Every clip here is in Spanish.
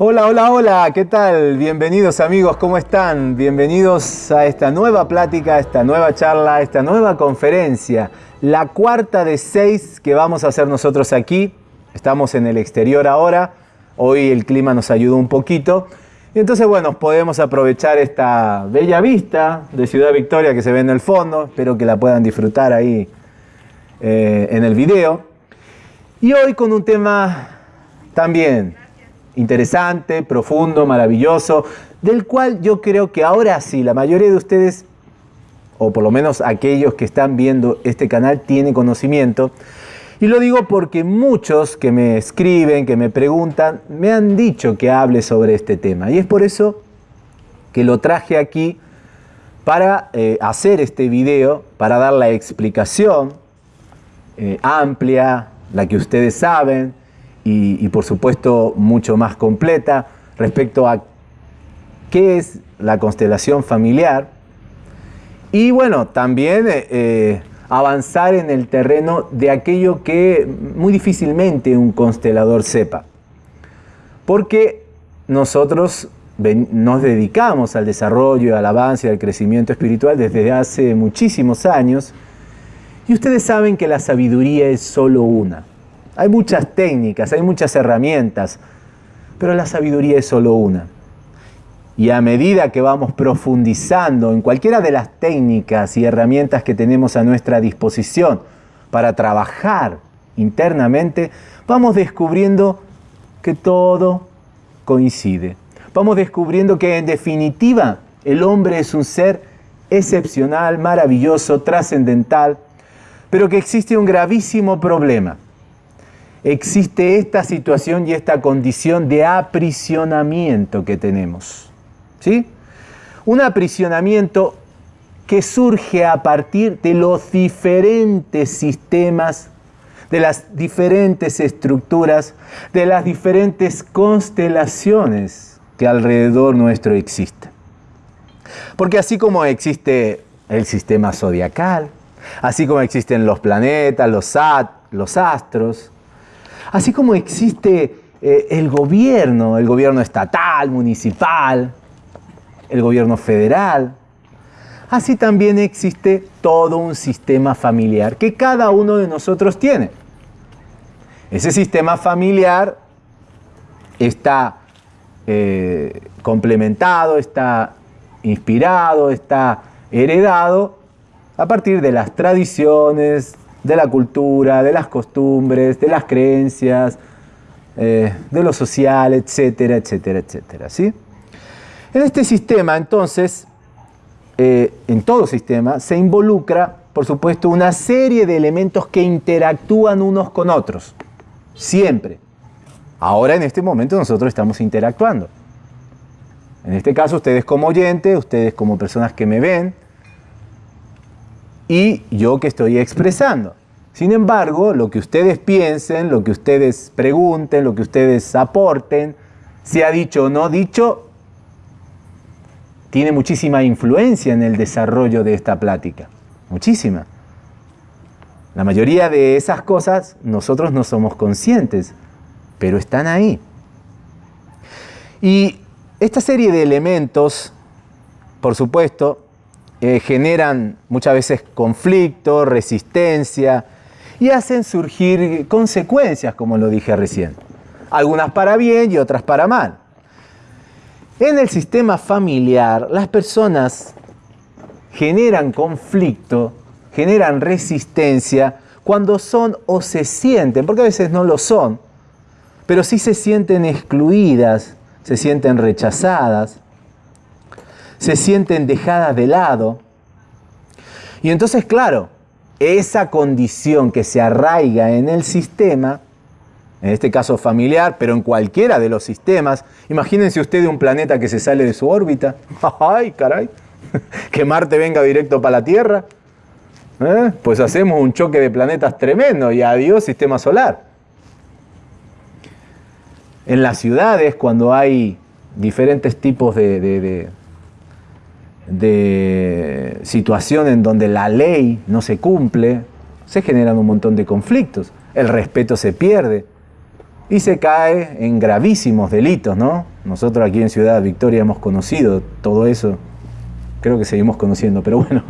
Hola, hola, hola, ¿qué tal? Bienvenidos amigos, ¿cómo están? Bienvenidos a esta nueva plática, a esta nueva charla, a esta nueva conferencia, la cuarta de seis que vamos a hacer nosotros aquí. Estamos en el exterior ahora, hoy el clima nos ayudó un poquito. Y entonces, bueno, podemos aprovechar esta bella vista de Ciudad Victoria que se ve en el fondo. Espero que la puedan disfrutar ahí eh, en el video. Y hoy con un tema también interesante, profundo, maravilloso, del cual yo creo que ahora sí, la mayoría de ustedes, o por lo menos aquellos que están viendo este canal, tienen conocimiento. Y lo digo porque muchos que me escriben, que me preguntan, me han dicho que hable sobre este tema. Y es por eso que lo traje aquí para eh, hacer este video, para dar la explicación eh, amplia, la que ustedes saben, y, por supuesto mucho más completa respecto a qué es la constelación familiar y bueno, también eh, eh, avanzar en el terreno de aquello que muy difícilmente un constelador sepa. Porque nosotros nos dedicamos al desarrollo, al avance y al crecimiento espiritual desde hace muchísimos años y ustedes saben que la sabiduría es solo una. Hay muchas técnicas, hay muchas herramientas, pero la sabiduría es solo una. Y a medida que vamos profundizando en cualquiera de las técnicas y herramientas que tenemos a nuestra disposición para trabajar internamente, vamos descubriendo que todo coincide. Vamos descubriendo que en definitiva el hombre es un ser excepcional, maravilloso, trascendental, pero que existe un gravísimo problema existe esta situación y esta condición de aprisionamiento que tenemos. ¿Sí? Un aprisionamiento que surge a partir de los diferentes sistemas, de las diferentes estructuras, de las diferentes constelaciones que alrededor nuestro existen. Porque así como existe el sistema zodiacal, así como existen los planetas, los, los astros, Así como existe eh, el gobierno, el gobierno estatal, municipal, el gobierno federal, así también existe todo un sistema familiar que cada uno de nosotros tiene. Ese sistema familiar está eh, complementado, está inspirado, está heredado a partir de las tradiciones, de la cultura, de las costumbres, de las creencias, eh, de lo social, etcétera, etcétera, etcétera. ¿sí? En este sistema, entonces, eh, en todo sistema, se involucra, por supuesto, una serie de elementos que interactúan unos con otros, siempre. Ahora, en este momento, nosotros estamos interactuando. En este caso, ustedes como oyentes, ustedes como personas que me ven, y yo que estoy expresando. Sin embargo, lo que ustedes piensen, lo que ustedes pregunten, lo que ustedes aporten, sea dicho o no dicho, tiene muchísima influencia en el desarrollo de esta plática. Muchísima. La mayoría de esas cosas nosotros no somos conscientes, pero están ahí. Y esta serie de elementos, por supuesto, eh, generan muchas veces conflicto, resistencia y hacen surgir consecuencias, como lo dije recién. Algunas para bien y otras para mal. En el sistema familiar, las personas generan conflicto, generan resistencia cuando son o se sienten, porque a veces no lo son, pero sí se sienten excluidas, se sienten rechazadas, se sienten dejadas de lado. Y entonces, claro, esa condición que se arraiga en el sistema, en este caso familiar, pero en cualquiera de los sistemas, imagínense usted un planeta que se sale de su órbita, ¡ay, caray! Que Marte venga directo para la Tierra, ¿eh? pues hacemos un choque de planetas tremendo y adiós sistema solar. En las ciudades, cuando hay diferentes tipos de, de situación en donde la ley no se cumple, se generan un montón de conflictos, el respeto se pierde. y se cae en gravísimos delitos, ¿no? Nosotros aquí en Ciudad Victoria hemos conocido todo eso, creo que seguimos conociendo, pero bueno,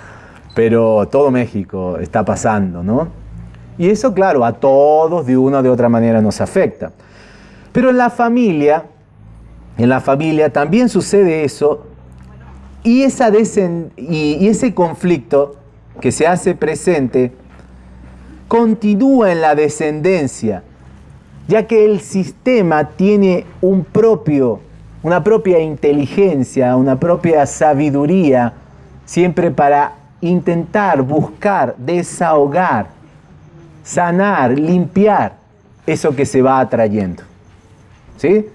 pero todo México está pasando, ¿no? Y eso, claro, a todos de una o de otra manera nos afecta. Pero en la familia, en la familia también sucede eso y, esa y ese conflicto que se hace presente continúa en la descendencia, ya que el sistema tiene un propio, una propia inteligencia, una propia sabiduría, siempre para intentar buscar, desahogar, sanar, limpiar eso que se va atrayendo. ¿Sí?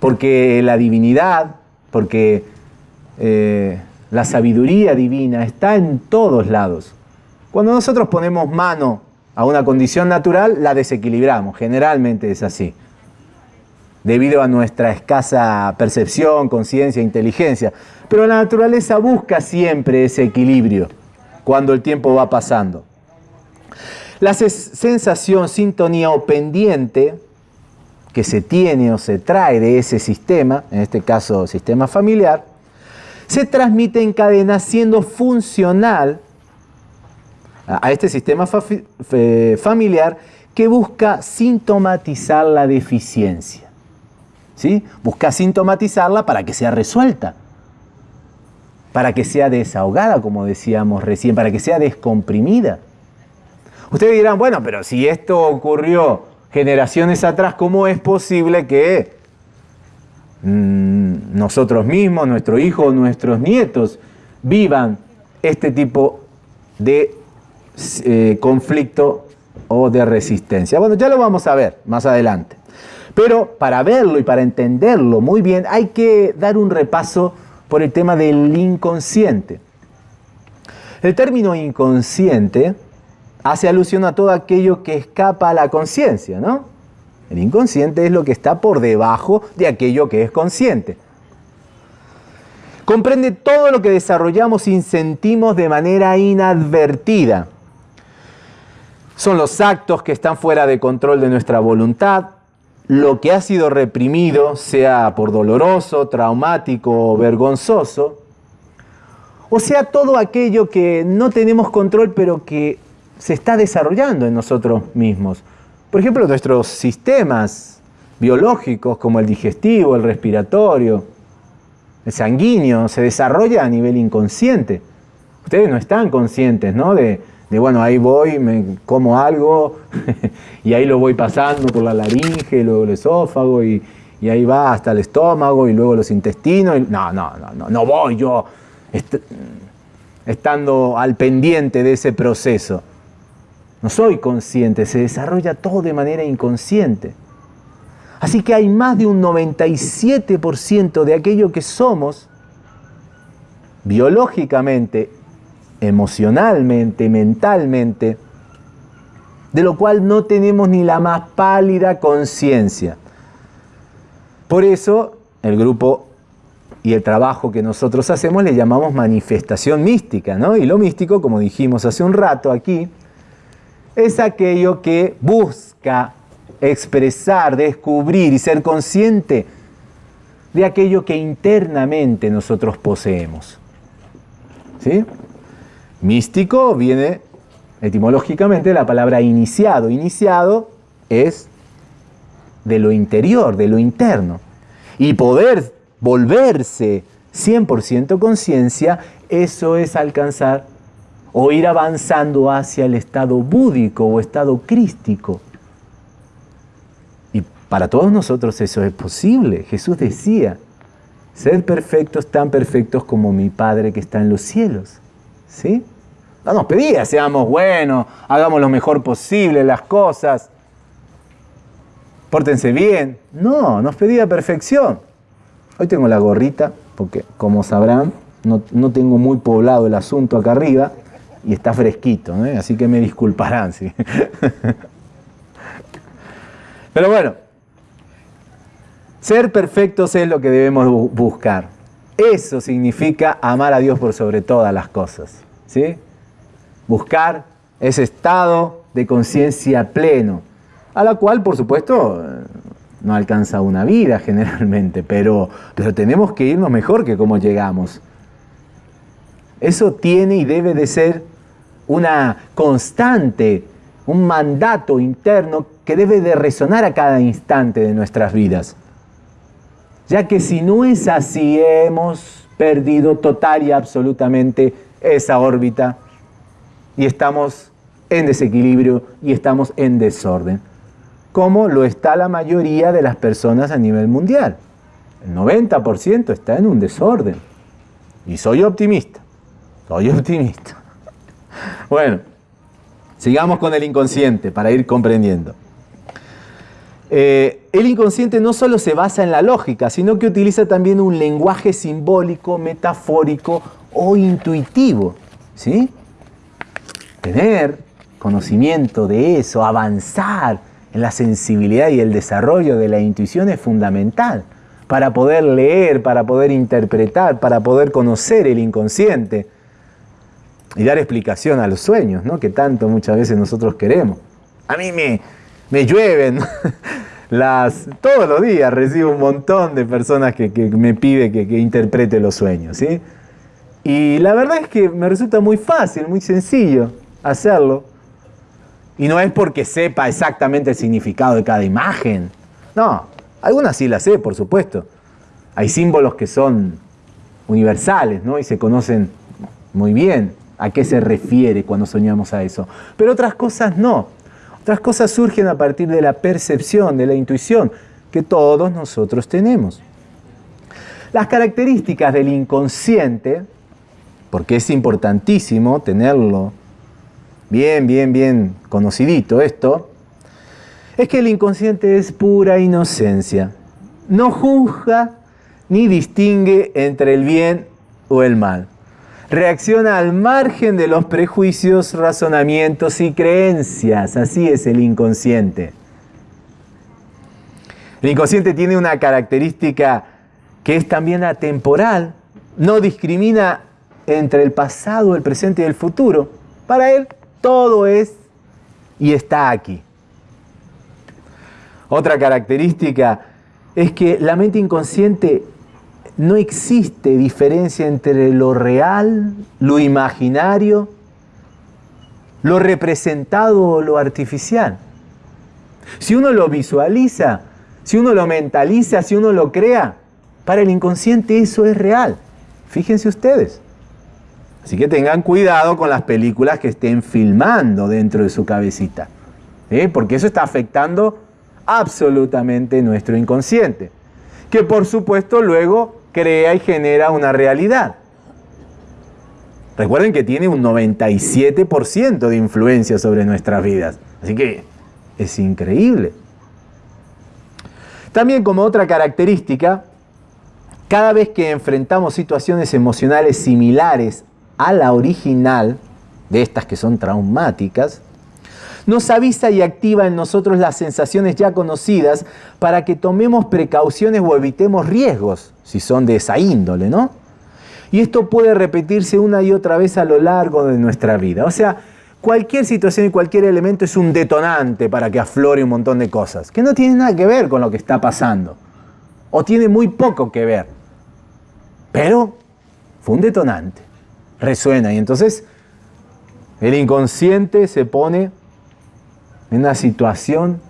Porque la divinidad, porque eh, la sabiduría divina está en todos lados. Cuando nosotros ponemos mano a una condición natural, la desequilibramos. Generalmente es así. Debido a nuestra escasa percepción, conciencia, inteligencia. Pero la naturaleza busca siempre ese equilibrio cuando el tiempo va pasando. La sensación, sintonía o pendiente que se tiene o se trae de ese sistema, en este caso sistema familiar, se transmite en cadena siendo funcional a este sistema familiar que busca sintomatizar la deficiencia. ¿sí? Busca sintomatizarla para que sea resuelta, para que sea desahogada, como decíamos recién, para que sea descomprimida. Ustedes dirán, bueno, pero si esto ocurrió generaciones atrás, ¿cómo es posible que Mm, nosotros mismos, nuestro hijo, nuestros nietos vivan este tipo de eh, conflicto o de resistencia. Bueno, ya lo vamos a ver más adelante. Pero para verlo y para entenderlo muy bien hay que dar un repaso por el tema del inconsciente. El término inconsciente hace alusión a todo aquello que escapa a la conciencia, ¿no? El inconsciente es lo que está por debajo de aquello que es consciente. Comprende todo lo que desarrollamos y sentimos de manera inadvertida. Son los actos que están fuera de control de nuestra voluntad, lo que ha sido reprimido, sea por doloroso, traumático o vergonzoso, o sea todo aquello que no tenemos control pero que se está desarrollando en nosotros mismos. Por ejemplo, nuestros sistemas biológicos como el digestivo, el respiratorio, el sanguíneo, se desarrolla a nivel inconsciente. Ustedes no están conscientes, ¿no? De, bueno, ahí voy, me como algo y ahí lo voy pasando por la laringe, luego el esófago y, ahí va hasta el estómago y luego los intestinos. no, no, no, no, no voy yo estando al pendiente de ese proceso. No soy consciente, se desarrolla todo de manera inconsciente. Así que hay más de un 97% de aquello que somos biológicamente, emocionalmente, mentalmente, de lo cual no tenemos ni la más pálida conciencia. Por eso el grupo y el trabajo que nosotros hacemos le llamamos manifestación mística, ¿no? Y lo místico, como dijimos hace un rato aquí, es aquello que busca expresar, descubrir y ser consciente de aquello que internamente nosotros poseemos. ¿Sí? Místico viene etimológicamente de la palabra iniciado. Iniciado es de lo interior, de lo interno. Y poder volverse 100% conciencia, eso es alcanzar o ir avanzando hacia el estado búdico o estado crístico. Y para todos nosotros eso es posible. Jesús decía, sed perfectos tan perfectos como mi Padre que está en los cielos. ¿Sí? No nos pedía, seamos buenos, hagamos lo mejor posible las cosas, pórtense bien. No, nos pedía perfección. Hoy tengo la gorrita, porque como sabrán, no, no tengo muy poblado el asunto acá arriba, y está fresquito, así que me disculparán. ¿sí? Pero bueno, ser perfectos es lo que debemos buscar. Eso significa amar a Dios por sobre todas las cosas. ¿sí? Buscar ese estado de conciencia pleno, a la cual, por supuesto, no alcanza una vida generalmente, pero, pero tenemos que irnos mejor que como llegamos. Eso tiene y debe de ser una constante, un mandato interno que debe de resonar a cada instante de nuestras vidas. Ya que si no es así, hemos perdido total y absolutamente esa órbita y estamos en desequilibrio y estamos en desorden, como lo está la mayoría de las personas a nivel mundial. El 90% está en un desorden. Y soy optimista, soy optimista. Bueno, sigamos con el inconsciente para ir comprendiendo. Eh, el inconsciente no solo se basa en la lógica, sino que utiliza también un lenguaje simbólico, metafórico o intuitivo. ¿sí? Tener conocimiento de eso, avanzar en la sensibilidad y el desarrollo de la intuición es fundamental para poder leer, para poder interpretar, para poder conocer el inconsciente y dar explicación a los sueños, ¿no? que tanto muchas veces nosotros queremos. A mí me, me llueven las, todos los días recibo un montón de personas que, me piden que, que, interprete los sueños. ¿sí? Y la verdad es que me resulta muy fácil, muy sencillo hacerlo. Y no es porque sepa exactamente el significado de cada imagen. No, algunas sí las sé, por supuesto. Hay símbolos que son universales, ¿no? Y se conocen muy bien a qué se refiere cuando soñamos a eso. Pero otras cosas no. Otras cosas surgen a partir de la percepción, de la intuición que todos nosotros tenemos. Las características del inconsciente, porque es importantísimo tenerlo bien, bien, bien conocidito esto, es que el inconsciente es pura inocencia. No juzga ni distingue entre el bien o el mal. Reacciona al margen de los prejuicios, razonamientos y creencias. Así es el inconsciente. El inconsciente tiene una característica que es también atemporal. No discrimina entre el pasado, el presente y el futuro. Para él todo es y está aquí. Otra característica es que la mente inconsciente no existe diferencia entre lo real, lo imaginario, lo representado o lo artificial. Si uno lo visualiza, si uno lo mentaliza, si uno lo crea, para el inconsciente eso es real. Fíjense ustedes. Así que tengan cuidado con las películas que estén filmando dentro de su cabecita, porque eso está afectando absolutamente nuestro inconsciente, que por supuesto luego crea y genera una realidad. Recuerden que tiene un 97% de influencia sobre nuestras vidas, así que es increíble. También como otra característica, cada vez que enfrentamos situaciones emocionales similares a la original, de estas que son traumáticas, nos avisa y activa en nosotros las sensaciones ya conocidas para que tomemos precauciones o evitemos riesgos, si son de esa índole, ¿no? Y esto puede repetirse una y otra vez a lo largo de nuestra vida. O sea, cualquier situación y cualquier elemento es un detonante para que aflore un montón de cosas, que no tienen nada que ver con lo que está pasando, o tiene muy poco que ver, pero fue un detonante resuena. Y entonces el inconsciente se pone en una situación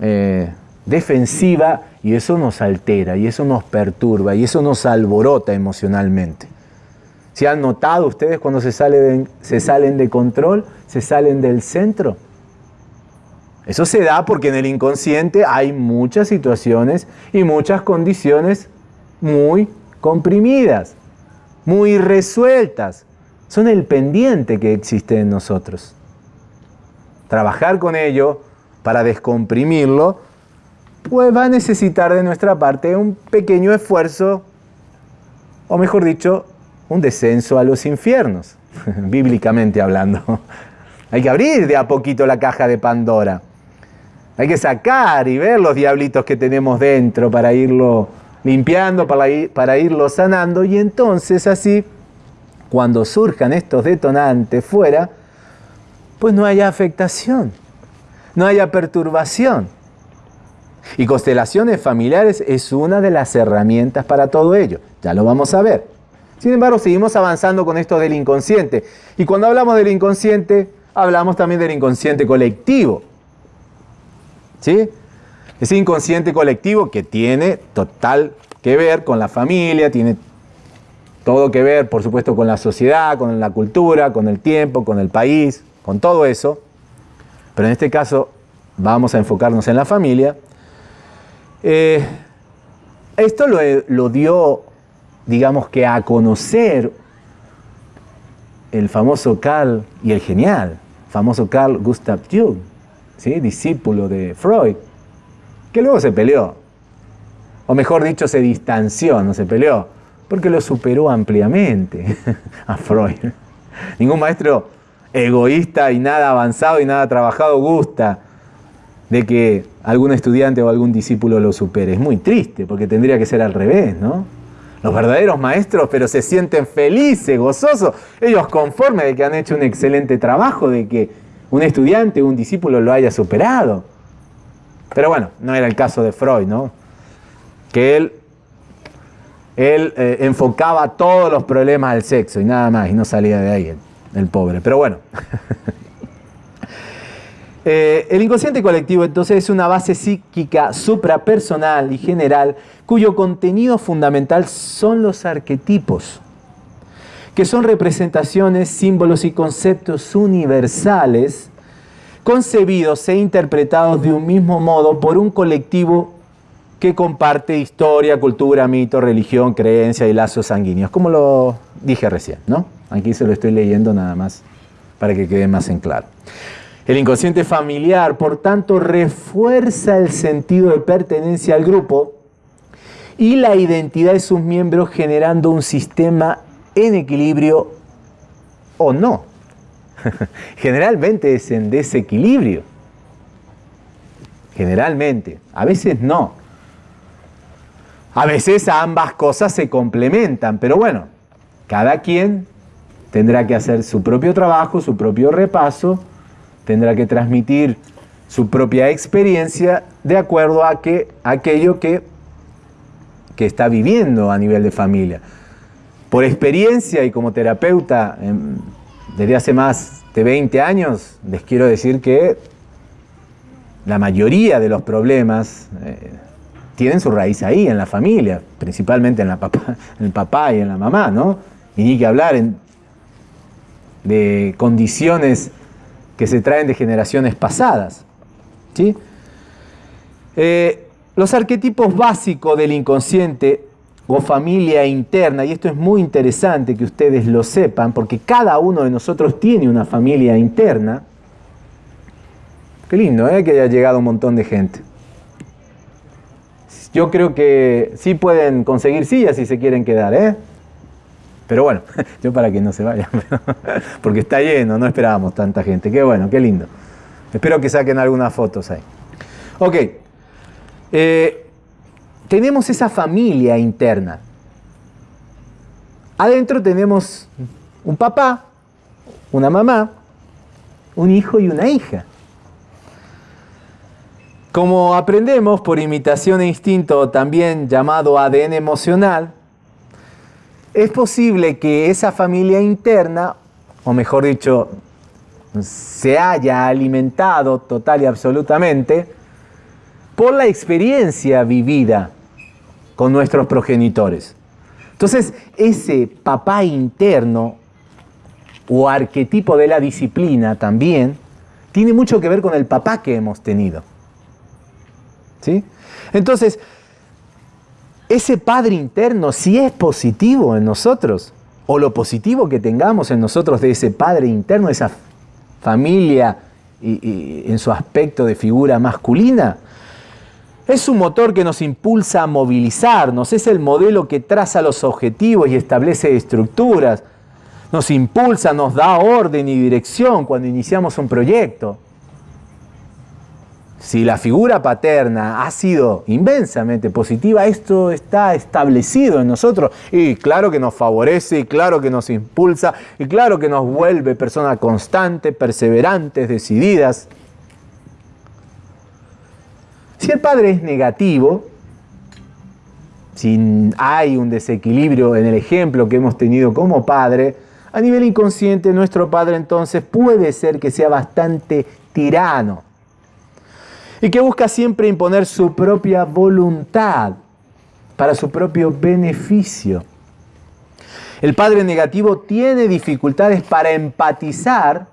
eh, defensiva y eso nos altera, y eso nos perturba, y eso nos alborota emocionalmente. ¿Se han notado ustedes cuando se, se salen de control, se salen del centro? Eso se da porque en el inconsciente hay muchas situaciones y muchas condiciones muy comprimidas muy resueltas. Son el pendiente que existe en nosotros. Trabajar con ello para descomprimirlo, pues va a necesitar de nuestra parte un pequeño esfuerzo, o mejor dicho, un descenso a los infiernos, bíblicamente hablando. Hay que abrir de a poquito la caja de Pandora. Hay que sacar y ver los diablitos que tenemos dentro para irlo limpiando para, para irlo sanando y entonces así, cuando surjan estos detonantes fuera, pues no haya afectación. no haya perturbación. Y constelaciones familiares es una de las herramientas para todo ello. Ya lo vamos a ver. Sin embargo, seguimos avanzando con esto del inconsciente. Y cuando hablamos del inconsciente, hablamos también del inconsciente colectivo. ¿Sí? Ese inconsciente colectivo que tiene total que ver con la familia, tiene todo que ver, por supuesto, con la sociedad, con la cultura, con el tiempo, con el país, con todo eso. Pero en este caso vamos a enfocarnos en la familia. Eh, esto lo, lo, dio, digamos que a conocer el famoso Carl y el genial, famoso Carl Gustav Jung, ¿sí? discípulo de Freud, que luego se peleó, o mejor dicho, se distanció, no se peleó, porque lo superó ampliamente a Freud. Ningún maestro egoísta y nada avanzado y nada trabajado gusta de que algún estudiante o algún discípulo lo supere. Es muy triste porque tendría que ser al revés, ¿no? Los verdaderos maestros, pero se sienten felices, gozosos, ellos conformes de que han hecho un excelente trabajo, de que un estudiante o un discípulo lo haya superado. Pero bueno, no era el caso de Freud, ¿no? Que él, él eh, enfocaba todos los problemas al sexo y nada más, y no salía de ahí el pobre. Pero bueno. Eh, el inconsciente colectivo entonces es una base psíquica suprapersonal y general cuyo contenido fundamental son los arquetipos, que son representaciones, símbolos y conceptos universales concebidos e interpretados de un mismo modo por un colectivo que comparte historia, cultura, mito, religión, creencia y lazos sanguíneos, como lo dije recién, ¿no? Aquí se lo estoy leyendo nada más para que quede más en claro. El inconsciente familiar, por tanto, refuerza el sentido de pertenencia al grupo y la identidad de sus miembros generando un sistema en equilibrio o no. Generalmente es en desequilibrio. Generalmente. A veces no. A veces ambas cosas se complementan, pero bueno, cada quien tendrá que hacer su propio trabajo, su propio repaso tendrá que transmitir su propia experiencia de acuerdo a que, aquello que, que está viviendo a nivel de familia. Por experiencia y como terapeuta em, desde hace más de 20 años, les quiero decir que la mayoría de los problemas eh, tienen su raíz ahí, en la familia, principalmente en, en el papá y en la mamá, ¿no? Y ni que hablar de condiciones que se traen de generaciones pasadas. ¿sí? Eh, los arquetipos básicos del inconsciente o familia interna, y esto es muy interesante que ustedes lo sepan, porque cada uno de nosotros tiene una familia interna. Qué lindo, ¿eh? que haya llegado un montón de gente. Yo creo que sí pueden conseguir sillas si se quieren quedar, ¿eh? Pero bueno, yo para que no se vayan, porque está lleno, no esperábamos tanta gente. Qué bueno, qué lindo. Espero que saquen algunas fotos ahí. Ok, eh, tenemos esa familia interna. Adentro tenemos un papá, una mamá, un hijo y una hija. Como aprendemos por imitación e instinto, también llamado ADN emocional, es posible que esa familia interna, o mejor dicho, se haya alimentado total y absolutamente por la experiencia vivida con nuestros progenitores. Entonces, ese papá interno o arquetipo de la disciplina también tiene mucho que ver con el papá que hemos tenido. ¿Sí? Entonces, ese Padre interno, si es positivo en nosotros, o lo positivo que tengamos en nosotros de ese Padre interno, esa familia y, en su aspecto de figura masculina, es un motor que nos impulsa a movilizarnos, es el modelo que traza los objetivos y establece estructuras, nos impulsa, nos da orden y dirección cuando iniciamos un proyecto. Si la figura paterna ha sido inmensamente positiva, esto está establecido en nosotros y claro que nos favorece y claro que nos impulsa y claro que nos vuelve personas constantes, perseverantes, decididas. Si el padre es negativo, si hay un desequilibrio en el ejemplo que hemos tenido como padre, a nivel inconsciente nuestro padre entonces puede ser que sea bastante tirano y que busca siempre imponer su propia voluntad para su propio beneficio. El padre negativo tiene dificultades para empatizar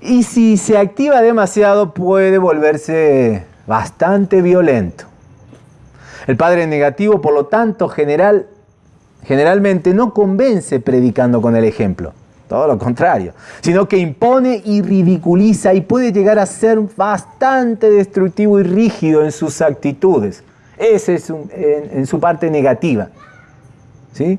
y si se activa demasiado puede volverse bastante violento. El padre negativo, por lo tanto, general, generalmente no convence predicando con el ejemplo, todo lo contrario, sino que impone y ridiculiza y puede llegar a ser bastante destructivo y rígido en sus actitudes. Ese es en, su parte negativa. ¿sí?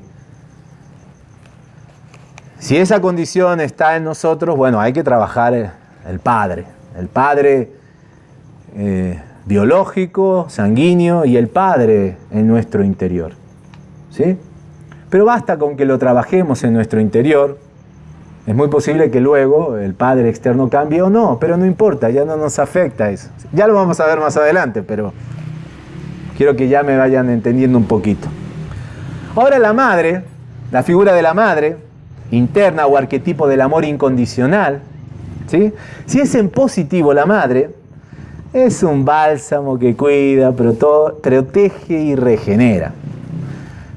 Si esa condición está en nosotros, bueno, hay que trabajar el, Padre. El Padre eh, biológico, sanguíneo y el Padre en nuestro interior. ¿Sí? Pero basta con que lo trabajemos en nuestro interior. Es muy posible que luego el Padre externo cambie o no, pero no importa, ya no nos afecta eso. Ya lo vamos a ver más adelante, pero quiero que ya me vayan entendiendo un poquito. Ahora la madre, la figura de la madre, interna o arquetipo del amor incondicional, ¿sí? si es en positivo la madre, es un bálsamo que cuida, protege y regenera.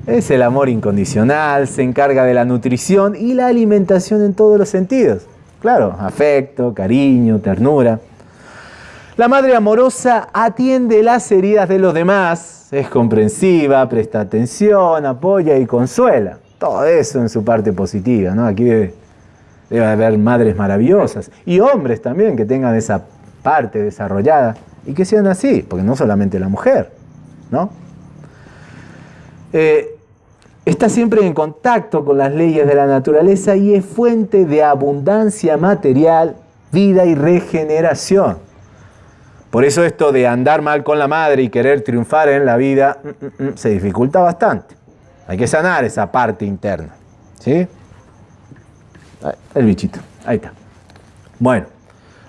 Es el amor incondicional, se encarga de la nutrición y la alimentación en todos los sentidos. Claro, afecto, cariño, ternura. La madre amorosa atiende las heridas de los demás, es comprensiva, presta atención, apoya y consuela todo eso en su parte positiva, ¿no? Aquí debe, haber madres maravillosas y hombres también que tengan esa parte desarrollada y que sean así, porque no solamente la mujer, ¿no? Eh, está siempre en contacto con las leyes de la naturaleza y es fuente de abundancia material, vida y regeneración. Por eso esto de andar mal con la madre y querer triunfar en la vida mm, mm, mm, se dificulta bastante. Hay que sanar esa parte interna. ¿Sí? El bichito. Ahí está. Bueno,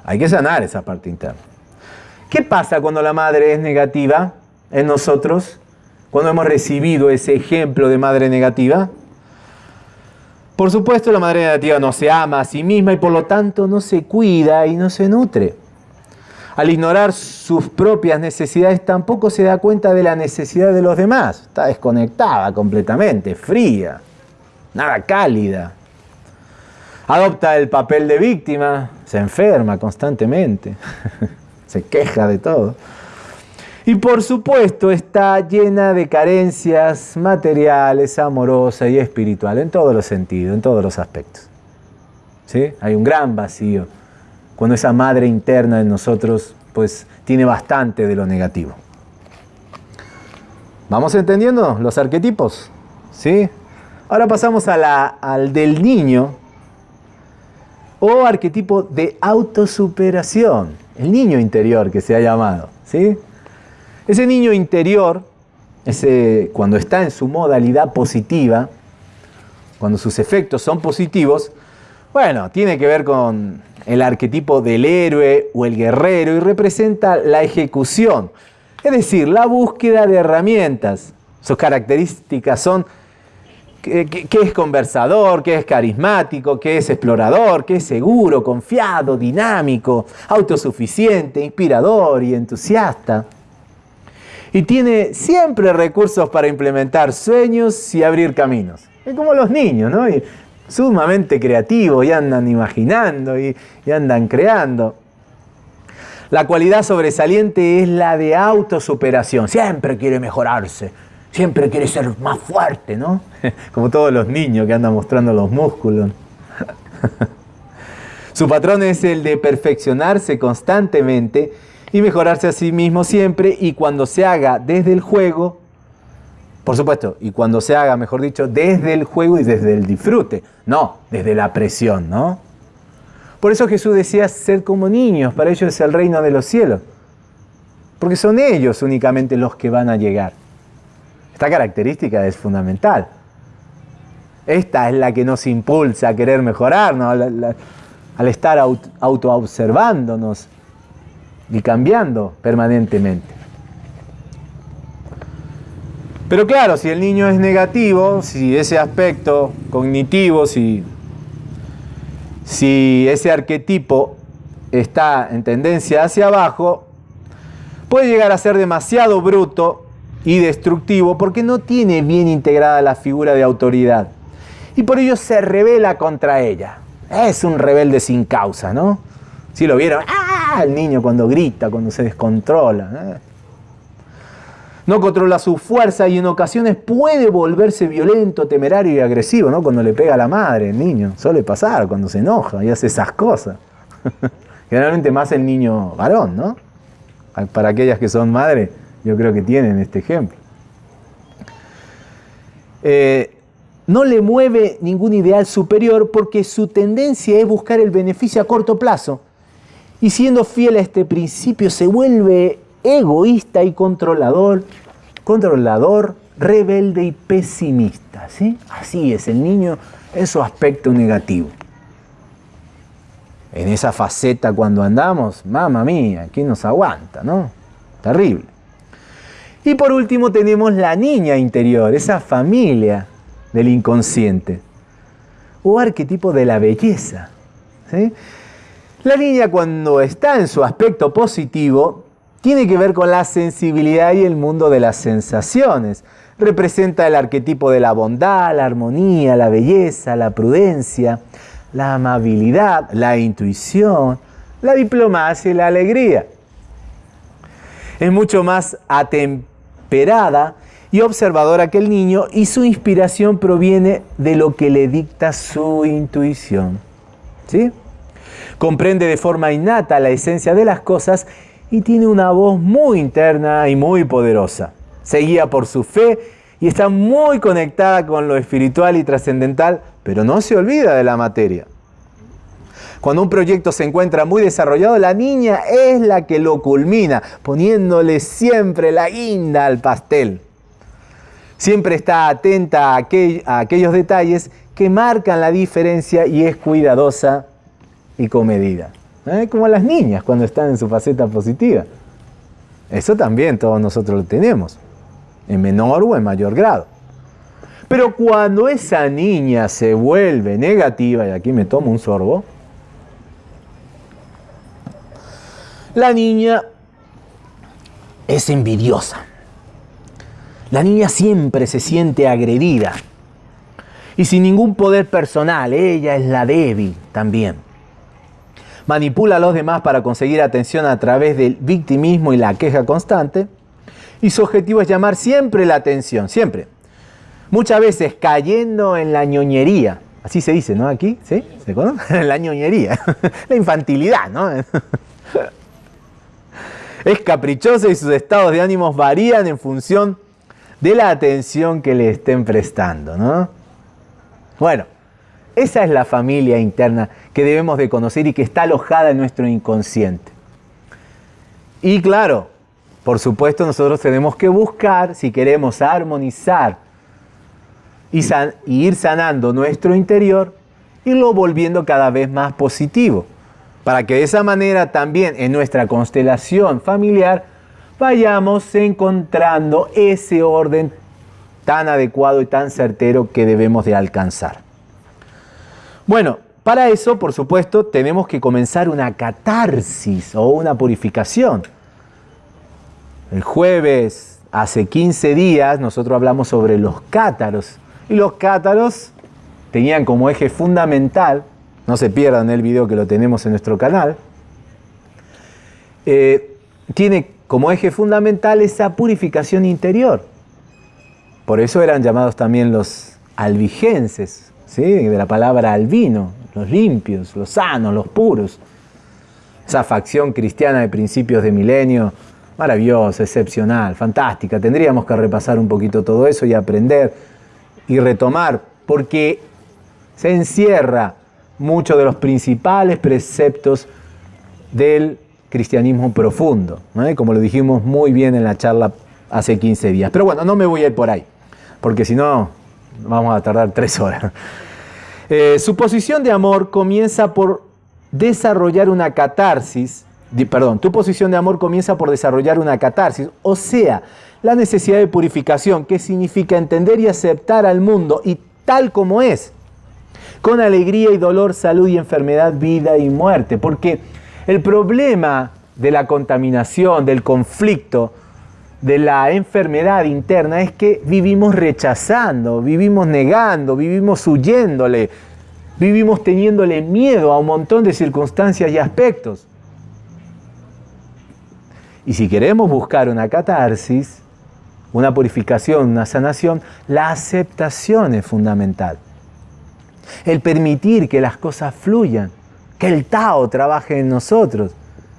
hay que sanar esa parte interna. ¿Qué pasa cuando la madre es negativa en nosotros? Cuando hemos recibido ese ejemplo de madre negativa. Por supuesto, la madre negativa no se ama a sí misma y por lo tanto no se cuida y no se nutre. Al ignorar sus propias necesidades tampoco se da cuenta de la necesidad de los demás. Está desconectada completamente, fría, nada cálida. Adopta el papel de víctima, se enferma constantemente, se queja de todo. Y por supuesto está llena de carencias materiales, amorosas y espirituales, en todos los sentidos, en todos los aspectos. ¿Sí? Hay un gran vacío cuando esa madre interna en nosotros pues tiene bastante de lo negativo. ¿Vamos entendiendo los arquetipos? ¿Sí? Ahora pasamos al del niño o arquetipo de autosuperación, el niño interior que se ha llamado. ¿sí? Ese niño interior, ese, cuando está en su modalidad positiva, cuando sus efectos son positivos, bueno, tiene que ver con el arquetipo del héroe o el guerrero y representa la ejecución, es decir, la búsqueda de herramientas. Sus características son que, es conversador, que es carismático, que es explorador, que es seguro, confiado, dinámico, autosuficiente, inspirador y entusiasta. Y tiene siempre recursos para implementar sueños y abrir caminos. Es como los niños, ¿no? sumamente creativos y andan imaginando y, andan creando. La cualidad sobresaliente es la de autosuperación. Siempre quiere mejorarse, siempre quiere ser más fuerte, ¿no? Como todos los niños que andan mostrando los músculos. Su patrón es el de perfeccionarse constantemente y mejorarse a sí mismo siempre y cuando se haga desde el juego, por supuesto, y cuando se haga, mejor dicho, desde el juego y desde el disfrute, no desde la presión, ¿no? Por eso Jesús decía ser como niños, para ellos es el reino de los cielos, porque son ellos únicamente los que van a llegar. Esta característica es fundamental. Esta es la que nos impulsa a querer mejorar, al, estar autoobservándonos y cambiando permanentemente. Pero claro, si el niño es negativo, si ese aspecto cognitivo, si, si ese arquetipo está en tendencia hacia abajo, puede llegar a ser demasiado bruto y destructivo porque no tiene bien integrada la figura de autoridad. Y por ello se revela contra ella. Es un rebelde sin causa, ¿no? Si lo vieron, ¡ah! El niño cuando grita, cuando se descontrola. ¿eh? No controla su fuerza y en ocasiones puede volverse violento, temerario y agresivo, ¿no? Cuando le pega a la madre, el niño. Suele pasar cuando se enoja y hace esas cosas. Generalmente más el niño varón, ¿no? Para aquellas que son madres, yo creo que tienen este ejemplo. Eh, no le mueve ningún ideal superior porque su tendencia es buscar el beneficio a corto plazo. Y siendo fiel a este principio se vuelve egoísta y controlador, controlador, rebelde y pesimista. ¿sí? Así es el niño en su aspecto negativo. En esa faceta cuando andamos, mamá mía, ¿quién nos aguanta? ¿no? Terrible. Y por último tenemos la niña interior, esa familia del inconsciente o arquetipo de la belleza. La niña cuando está en su aspecto positivo tiene que ver con la sensibilidad y el mundo de las sensaciones. Representa el arquetipo de la bondad, la armonía, la belleza, la prudencia, la amabilidad, la intuición, la diplomacia y la alegría. Es mucho más atemperada y observadora que el niño y su inspiración proviene de lo que le dicta su intuición. ¿Sí? Comprende de forma innata la esencia de las cosas y tiene una voz muy interna y muy poderosa. Se guía por su fe y está muy conectada con lo espiritual y trascendental, pero no se olvida de la materia. Cuando un proyecto se encuentra muy desarrollado, la niña es la que lo culmina, poniéndole siempre la guinda al pastel. Siempre está atenta a, aquellos detalles que marcan la diferencia y es cuidadosa y comedida. ¿Eh? Como las niñas cuando están en su faceta positiva. Eso también todos nosotros lo tenemos, en menor o en mayor grado. Pero cuando esa niña se vuelve negativa, y aquí me tomo un sorbo, la niña es envidiosa. La niña siempre se siente agredida y sin ningún poder personal. Ella es la débil también. Manipula a los demás para conseguir atención a través del victimismo y la queja constante. Y su objetivo es llamar siempre la atención, siempre. Muchas veces cayendo en la ñoñería. Así se dice, ¿no? Aquí, ¿sí? ¿Se conoce? la ñoñería. la infantilidad, ¿no? es caprichosa y sus estados de ánimos varían en función de la atención que le estén prestando, ¿no? Bueno, esa es la familia interna que debemos de conocer y que está alojada en nuestro inconsciente. Y claro, por supuesto nosotros tenemos que buscar, si queremos armonizar y, ir sanando nuestro interior, irlo volviendo cada vez más positivo, para que de esa manera también en nuestra constelación familiar vayamos encontrando ese orden tan adecuado y tan certero que debemos de alcanzar. Bueno, para eso, por supuesto, tenemos que comenzar una catarsis o una purificación. El jueves, hace 15 días, nosotros hablamos sobre los cátaros. Y los cátaros tenían como eje fundamental, no se pierdan el video que lo tenemos en nuestro canal, eh, tiene como eje fundamental esa purificación interior. Por eso eran llamados también los albigenses, ¿sí? de la palabra albino, los limpios, los sanos, los puros. Esa facción cristiana de principios de milenio, maravillosa, excepcional, fantástica. Tendríamos que repasar un poquito todo eso y aprender y retomar, porque se encierra muchos de los principales preceptos del cristianismo profundo, como lo dijimos muy bien en la charla hace 15 días. Pero bueno, no me voy a ir por ahí, porque si no vamos a tardar tres horas. Eh, su posición de amor comienza por desarrollar una catarsis. Perdón, tu posición de amor comienza por desarrollar una catarsis, o sea, la necesidad de purificación, que significa entender y aceptar al mundo y tal como es, con alegría y dolor, salud y enfermedad, vida y muerte, porque el problema de la contaminación, del conflicto, de la enfermedad interna es que vivimos rechazando, vivimos negando, vivimos huyéndole, vivimos teniéndole miedo a un montón de circunstancias y aspectos. Y si queremos buscar una catarsis, una purificación, una sanación, la aceptación es fundamental. El permitir que las cosas fluyan, que el Tao trabaje en nosotros,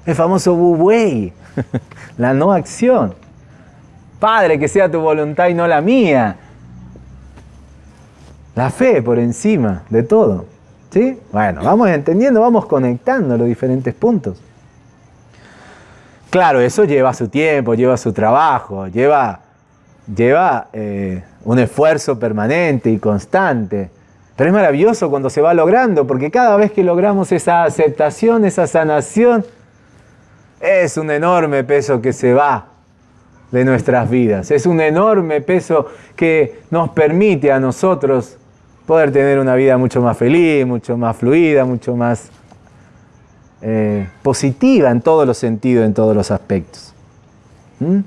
el famoso Wu Wei, la no acción. Padre, que sea tu voluntad y no la mía. La fe por encima de todo. ¿Sí? Bueno, vamos entendiendo, vamos conectando los diferentes puntos. Claro, eso lleva su tiempo, lleva su trabajo, lleva, lleva eh, un esfuerzo permanente y constante. Pero es maravilloso cuando se va logrando, porque cada vez que logramos esa aceptación, esa sanación, es un enorme peso que se va de nuestras vidas. Es un enorme peso que nos permite a nosotros poder tener una vida mucho más feliz, mucho más fluida, mucho más eh, positiva en todos los sentidos, en todos los aspectos. ¿Mm?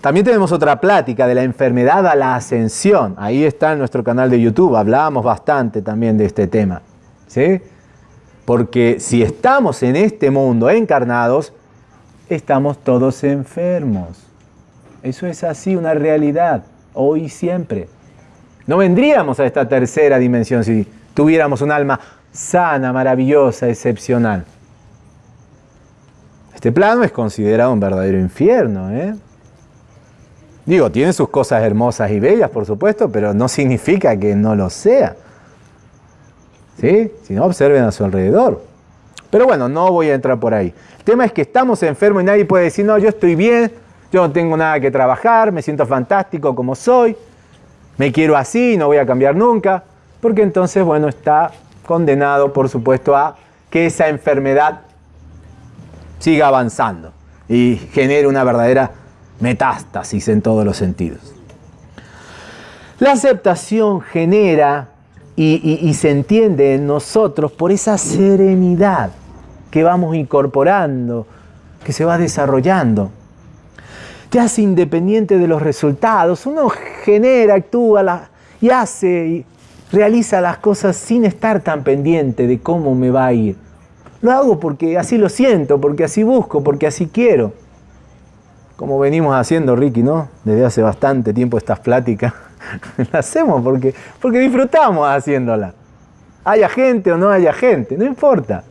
También tenemos otra plática de la enfermedad a la ascensión. Ahí está en nuestro canal de YouTube. Hablábamos bastante también de este tema. ¿sí? Porque si estamos en este mundo encarnados, estamos todos enfermos. Eso es así, una realidad, hoy y siempre. No vendríamos a esta tercera dimensión si tuviéramos un alma sana, maravillosa, excepcional. Este plano es considerado un verdadero infierno. ¿eh? Digo, tiene sus cosas hermosas y bellas, por supuesto, pero no significa que no lo sea. ¿Sí? Si no, observen a su alrededor. Pero bueno, no voy a entrar por ahí. El tema es que estamos enfermos y nadie puede decir, no, yo estoy bien, yo no tengo nada que trabajar, me siento fantástico como soy, me quiero así, no voy a cambiar nunca, porque entonces, bueno, está condenado, por supuesto, a que esa enfermedad siga avanzando y genere una verdadera metástasis en todos los sentidos. La aceptación genera y, y, se entiende en nosotros por esa serenidad que vamos incorporando, que se va desarrollando. Te hace independiente de los resultados. Uno genera, actúa y hace y realiza las cosas sin estar tan pendiente de cómo me va a ir. Lo hago porque así lo siento, porque así busco, porque así quiero. Como venimos haciendo, Ricky, ¿no? Desde hace bastante tiempo estas pláticas. las hacemos porque, porque disfrutamos haciéndola. Haya gente o no haya gente, no importa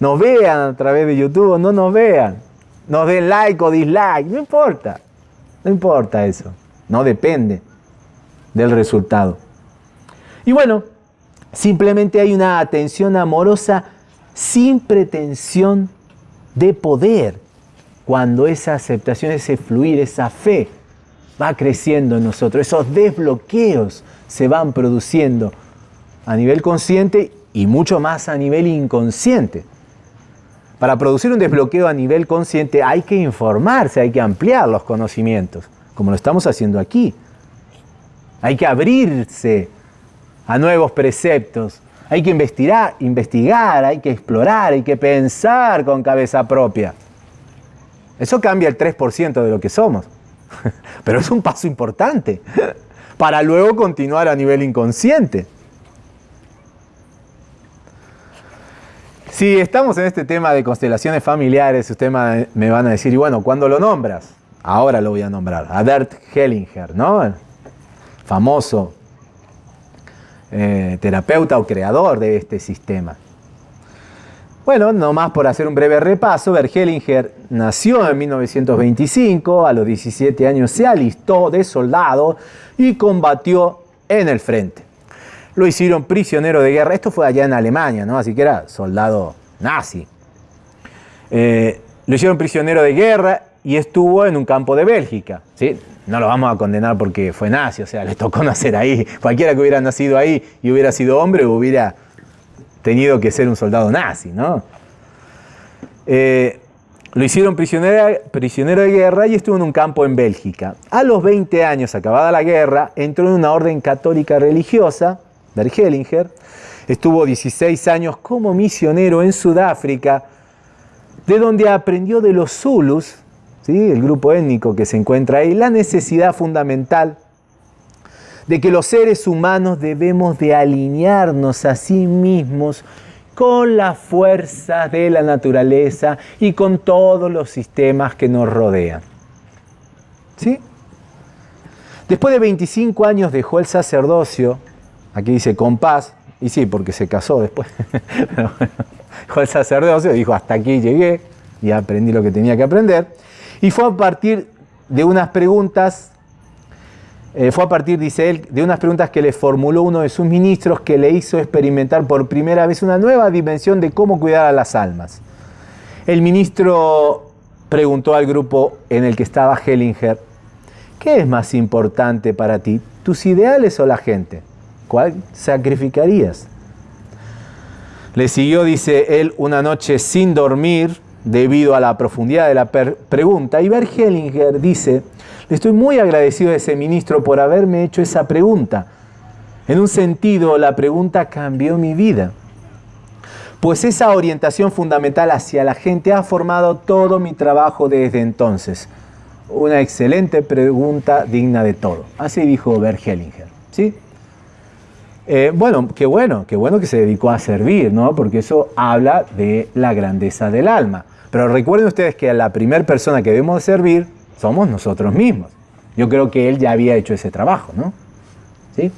nos vean a través de YouTube o no nos vean, nos den like o dislike, no importa, no importa eso, no depende del resultado. Y bueno, simplemente hay una atención amorosa sin pretensión de poder, cuando esa aceptación, ese fluir, esa fe va creciendo en nosotros, esos desbloqueos se van produciendo a nivel consciente y mucho más a nivel inconsciente. Para producir un desbloqueo a nivel consciente hay que informarse, hay que ampliar los conocimientos, como lo estamos haciendo aquí. Hay que abrirse a nuevos preceptos, hay que investigar, investigar, hay que explorar, hay que pensar con cabeza propia. Eso cambia el 3% de lo que somos, pero es un paso importante para luego continuar a nivel inconsciente. Si estamos en este tema de constelaciones familiares, ustedes me van a decir, y bueno, ¿cuándo lo nombras? Ahora lo voy a nombrar, a Bert Hellinger, ¿no? famoso eh, terapeuta o creador de este sistema. Bueno, nomás por hacer un breve repaso, Bert Hellinger nació en 1925, a los 17 años se alistó de soldado y combatió en el frente lo hicieron prisionero de guerra. Esto fue allá en Alemania, ¿no? Así que era soldado nazi. Eh, lo hicieron prisionero de guerra y estuvo en un campo de Bélgica. ¿sí? No lo vamos a condenar porque fue nazi, o sea, le tocó nacer ahí. Cualquiera que hubiera nacido ahí y hubiera sido hombre hubiera tenido que ser un soldado nazi, ¿no? Eh, lo hicieron prisionero, prisionero de guerra y estuvo en un campo en Bélgica. A los 20 años, acabada la guerra, entró en una orden católica religiosa, Bergelinger. Estuvo 16 años como misionero en Sudáfrica, de donde aprendió de los Zulus, ¿sí? el grupo étnico que se encuentra ahí, la necesidad fundamental de que los seres humanos debemos de alinearnos a sí mismos con las fuerzas de la naturaleza y con todos los sistemas que nos rodean. ¿Sí? Después de 25 años dejó el sacerdocio, aquí dice con paz, y sí, porque se casó después, dejó el sacerdocio, dijo hasta aquí llegué y aprendí lo que tenía que aprender, y fue a partir de unas preguntas eh, fue a partir, dice él, de unas preguntas que le formuló uno de sus ministros que le hizo experimentar por primera vez una nueva dimensión de cómo cuidar a las almas. El ministro preguntó al grupo en el que estaba Hellinger, ¿qué es más importante para ti, tus ideales o la gente? ¿Cuál sacrificarías? Le siguió, dice él, una noche sin dormir debido a la profundidad de la pregunta y Bert Hellinger dice, le estoy muy agradecido a ese ministro por haberme hecho esa pregunta. En un sentido, la pregunta cambió mi vida. Pues esa orientación fundamental hacia la gente ha formado todo mi trabajo desde entonces. Una excelente pregunta digna de todo. Así dijo Bert Hellinger. ¿sí? Eh, bueno, qué bueno, qué bueno que se dedicó a servir, ¿no? Porque eso habla de la grandeza del alma. Pero recuerden ustedes que a la primera persona que debemos servir somos nosotros mismos. Yo creo que él ya había hecho ese trabajo, ¿no? ¿Sí?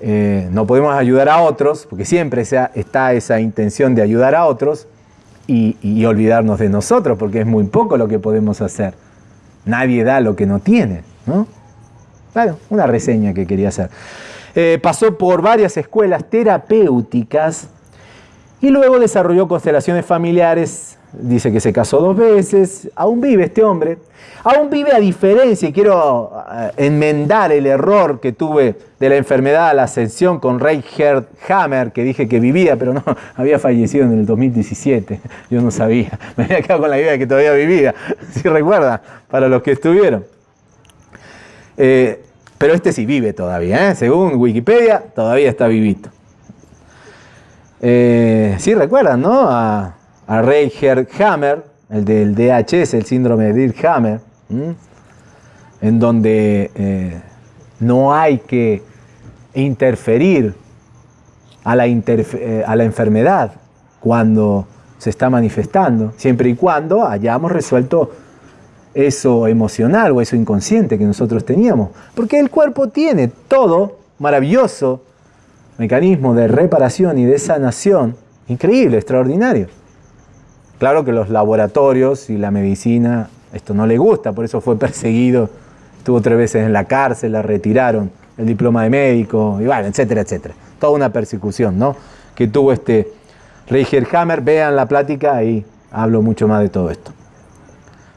Eh, no podemos ayudar a otros, porque siempre está esa intención de ayudar a otros y, olvidarnos de nosotros, porque es muy poco lo que podemos hacer. Nadie da lo que no tiene, ¿no? Claro, una reseña que quería hacer. Eh, pasó por varias escuelas terapéuticas y luego desarrolló constelaciones familiares. Dice que se casó dos veces, aún vive este hombre, aún vive a diferencia, quiero eh, enmendar el error que tuve de la enfermedad a la ascensión con Reinhard Hammer, que dije que vivía, pero no, había fallecido en el 2017, yo no sabía, me había quedado con la idea de que todavía vivía, si recuerda, para los que estuvieron. Eh, pero este sí vive todavía, ¿eh? según Wikipedia, todavía está vivito. sí recuerdan, ¿no? A, a Reicher Hammer, el del DHS, el síndrome de Dirk Hammer, en donde eh, no hay que interferir eh, a la enfermedad cuando se está manifestando, siempre y cuando hayamos resuelto eso emocional o eso inconsciente que nosotros teníamos. Porque el cuerpo tiene todo maravilloso mecanismo de reparación y de sanación, increíble, extraordinario. Claro que los laboratorios y la medicina esto no le gusta, por eso fue perseguido, estuvo tres veces en la cárcel, la retiraron el diploma de médico, y bueno, etcétera, etcétera. Toda una persecución, ¿no? Que tuvo este Reicher Hammer. Vean la plática, ahí hablo mucho más de todo esto.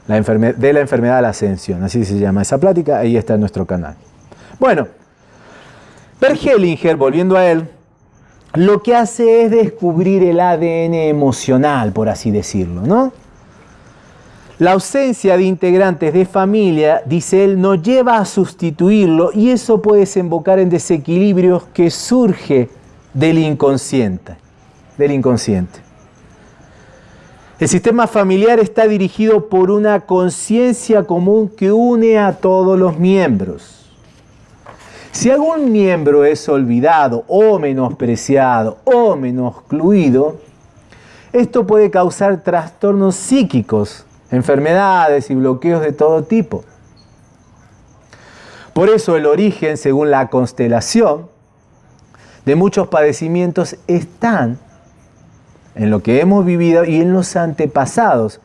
La de la enfermedad de la ascensión, así se llama esa plática, ahí está en nuestro canal. Bueno, Hellinger, volviendo a él, lo que hace es descubrir el ADN emocional, por así decirlo, ¿no? La ausencia de integrantes de familia, dice él, nos lleva a sustituirlo y eso puede desembocar en desequilibrios que surge del inconsciente, del inconsciente. El sistema familiar está dirigido por una conciencia común que une a todos los miembros. Si algún miembro es olvidado o menospreciado o menoscluido, esto puede causar trastornos psíquicos, enfermedades y bloqueos de todo tipo. Por eso el origen, según la constelación, de muchos padecimientos están en lo que hemos vivido y en los antepasados,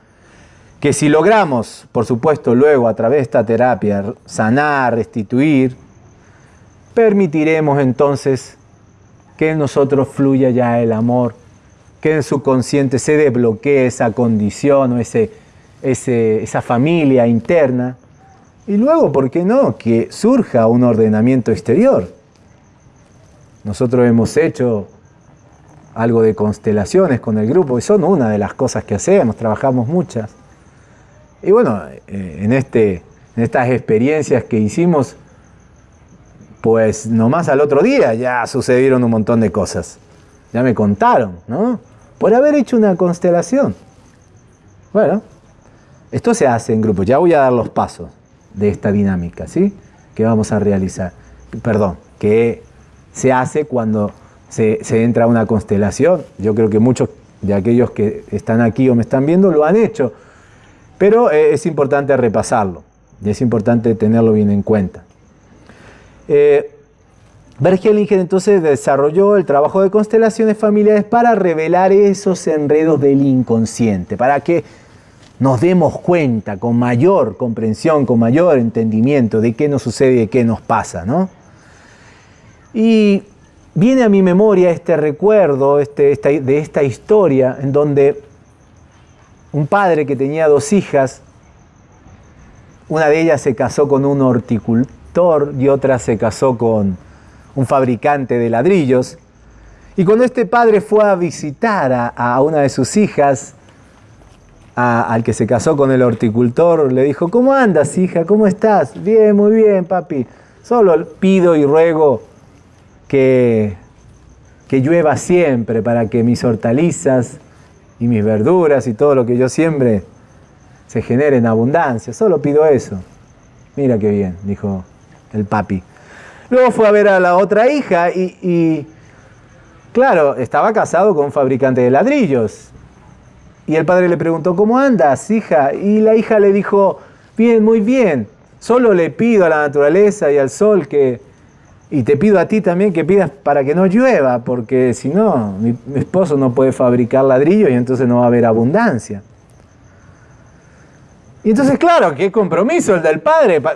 que si logramos, por supuesto, luego a través de esta terapia, sanar, restituir, permitiremos entonces que en nosotros fluya ya el amor, que en su consciente se desbloquee esa condición o ese, esa familia interna. Y luego, ¿por qué no? Que surja un ordenamiento exterior. Nosotros hemos hecho algo de constelaciones con el grupo, y son una de las cosas que hacemos, trabajamos muchas. Y bueno, eh, en, este, en estas experiencias que hicimos, pues nomás al otro día ya sucedieron un montón de cosas. Ya me contaron, ¿no? Por haber hecho una constelación. Bueno, esto se hace en grupo. Ya voy a dar los pasos de esta dinámica, ¿sí? Que vamos a realizar. Perdón, que se hace cuando se, entra a una constelación. Yo creo que muchos de aquellos que están aquí o me están viendo lo han hecho. Pero eh, es importante repasarlo. Y es importante tenerlo bien en cuenta. Eh, entonces desarrolló el trabajo de constelaciones familiares para revelar esos enredos del inconsciente, para que nos demos cuenta con mayor comprensión, con mayor entendimiento de qué nos sucede y qué nos pasa. ¿no? Y viene a mi memoria este recuerdo este, de esta historia en donde un padre que tenía dos hijas, una de ellas se casó con un horticultor y otra se casó con un fabricante de ladrillos. Y cuando este padre fue a visitar a, a una de sus hijas, al que se casó con el horticultor, le dijo, ¿cómo andas, hija? ¿Cómo estás? Bien, muy bien, papi. Solo pido y ruego que, que llueva siempre para que mis hortalizas y mis verduras y todo lo que yo siembre se genere en abundancia. Solo pido eso. Mira qué bien, dijo el papi. Luego fue a ver a la otra hija y, y claro, estaba casado con un fabricante de ladrillos. Y el padre le preguntó, ¿cómo andas, hija? Y la hija le dijo, bien, muy bien. Solo le pido a la naturaleza y al sol que... Y te pido a ti también que pidas para que no llueva, porque si no, mi, esposo no puede fabricar ladrillos y entonces no va a haber abundancia. Y entonces, claro, qué compromiso el del padre. ¿Va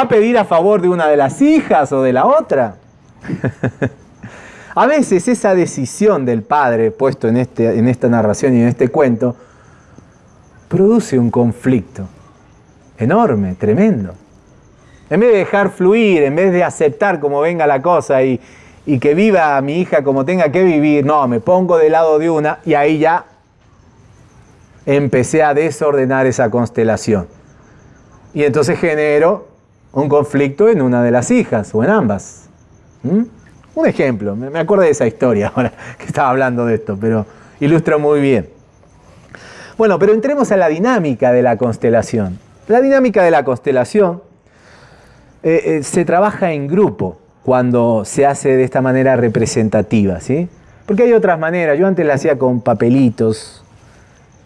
a pedir a favor de una de las hijas o de la otra? A veces esa decisión del padre puesto en, este, en esta narración y en este cuento produce un conflicto enorme, tremendo. En vez de dejar fluir, en vez de aceptar como venga la cosa y, que viva mi hija como tenga que vivir, no, me pongo del lado de una y ahí ya empecé a desordenar esa constelación. Y entonces genero un conflicto en una de las hijas o en ambas. ¿Mm? Un ejemplo, me acuerdo de esa historia ahora que estaba hablando de esto, pero ilustra muy bien. Bueno, pero entremos a la dinámica de la constelación. La dinámica de la constelación eh, eh, se trabaja en grupo cuando se hace de esta manera representativa, ¿sí? Porque hay otras maneras. Yo antes la hacía con papelitos,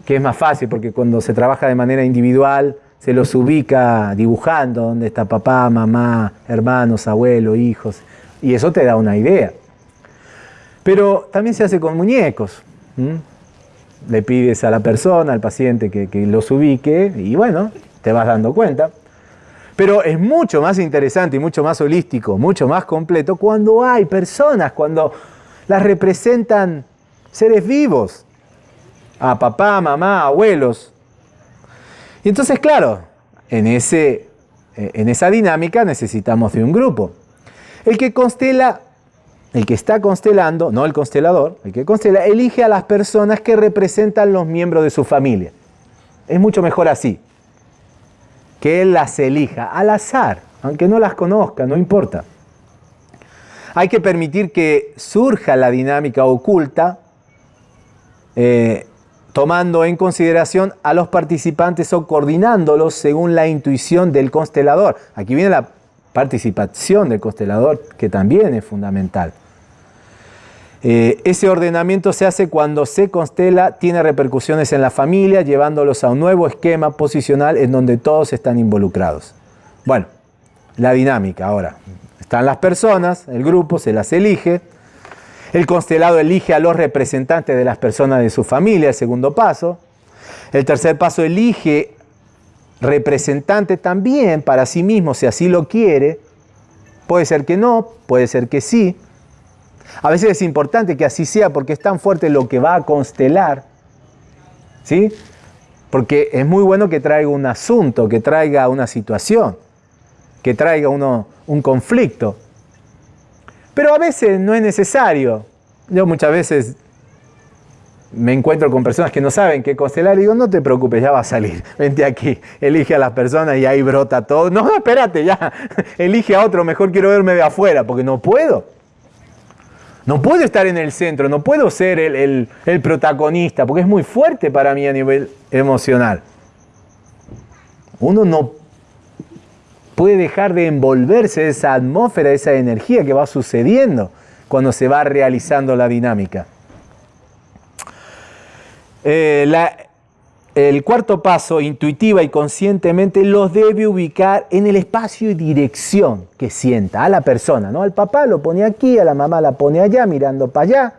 que es más fácil porque cuando se trabaja de manera individual se los ubica dibujando dónde está papá, mamá, hermanos, abuelos, hijos y eso te da una idea. Pero también se hace con muñecos. Le pides a la persona, al paciente, que, los ubique y bueno, te vas dando cuenta. Pero es mucho más interesante y mucho más holístico, mucho más completo cuando hay personas, cuando las representan seres vivos, a papá, mamá, abuelos. Y entonces, claro, en, ese, en esa dinámica necesitamos de un grupo. El que constela, el que está constelando, no el constelador, el que constela, elige a las personas que representan los miembros de su familia. Es mucho mejor así, que él las elija al azar, aunque no las conozca, no importa. Hay que permitir que surja la dinámica oculta, eh, tomando en consideración a los participantes o coordinándolos según la intuición del constelador. Aquí viene la participación del constelador, que también es fundamental. Eh, ese ordenamiento se hace cuando se constela, tiene repercusiones en la familia, llevándolos a un nuevo esquema posicional en donde todos están involucrados. Bueno, la dinámica ahora. Están las personas, el grupo se las elige, el constelado elige a los representantes de las personas de su familia, el segundo paso. El tercer paso elige representante también para sí mismo, si así lo quiere. Puede ser que no, puede ser que sí. A veces es importante que así sea porque es tan fuerte lo que va a constelar. ¿Sí? Porque es muy bueno que traiga un asunto, que traiga una situación, que traiga uno, un conflicto. Pero a veces no es necesario Yo muchas veces me encuentro con personas que no saben qué constelar y digo, no te preocupes, ya va a salir. Vente aquí, elige a las personas y ahí brota todo. No, espérate, ya, elige a otro, mejor quiero verme de afuera, porque no puedo. No puedo estar en el centro, no puedo ser el, el protagonista, porque es muy fuerte para mí a nivel emocional. Uno no puede dejar de envolverse esa atmósfera, esa energía que va sucediendo cuando se va realizando la dinámica. Eh, el cuarto paso, intuitiva y conscientemente, los debe ubicar en el espacio y dirección que sienta a la persona. ¿no? Al papá lo pone aquí, a la mamá la pone allá, mirando para allá,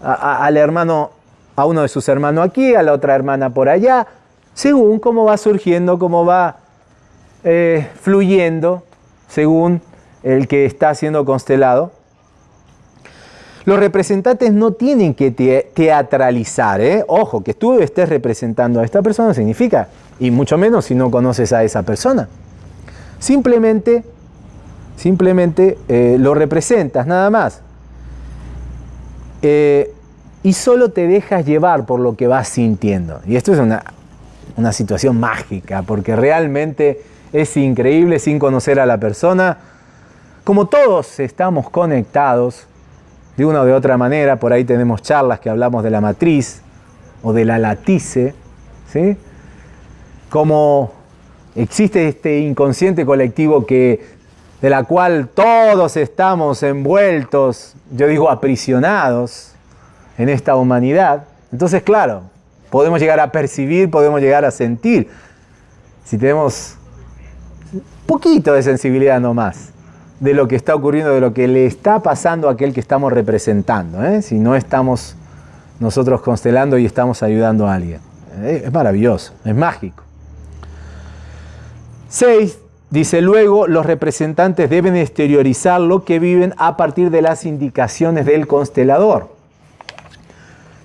al hermano, a uno de sus hermanos aquí, a la otra hermana por allá, según cómo va surgiendo, cómo va eh, fluyendo, según el que está siendo constelado. Los representantes no tienen que teatralizar, ¿eh? Ojo, que tú estés representando a esta persona significa, y mucho menos si no conoces a esa persona. Simplemente, simplemente eh, lo representas, nada más. Eh, y solo te dejas llevar por lo que vas sintiendo. Y esto es una, una situación mágica, porque realmente es increíble sin conocer a la persona. Como todos estamos conectados, de una o de otra manera. Por ahí tenemos charlas que hablamos de la matriz o de la latice, ¿sí? Como existe este inconsciente colectivo que, de la cual todos estamos envueltos, yo digo aprisionados en esta humanidad. Entonces, claro, podemos llegar a percibir, podemos llegar a sentir, si tenemos poquito de sensibilidad nomás de lo que está ocurriendo, de lo que le está pasando a aquel que estamos representando, ¿eh? si no estamos nosotros constelando y estamos ayudando a alguien. ¿eh? Es maravilloso, es mágico. 6. Dice luego, los representantes deben exteriorizar lo que viven a partir de las indicaciones del constelador.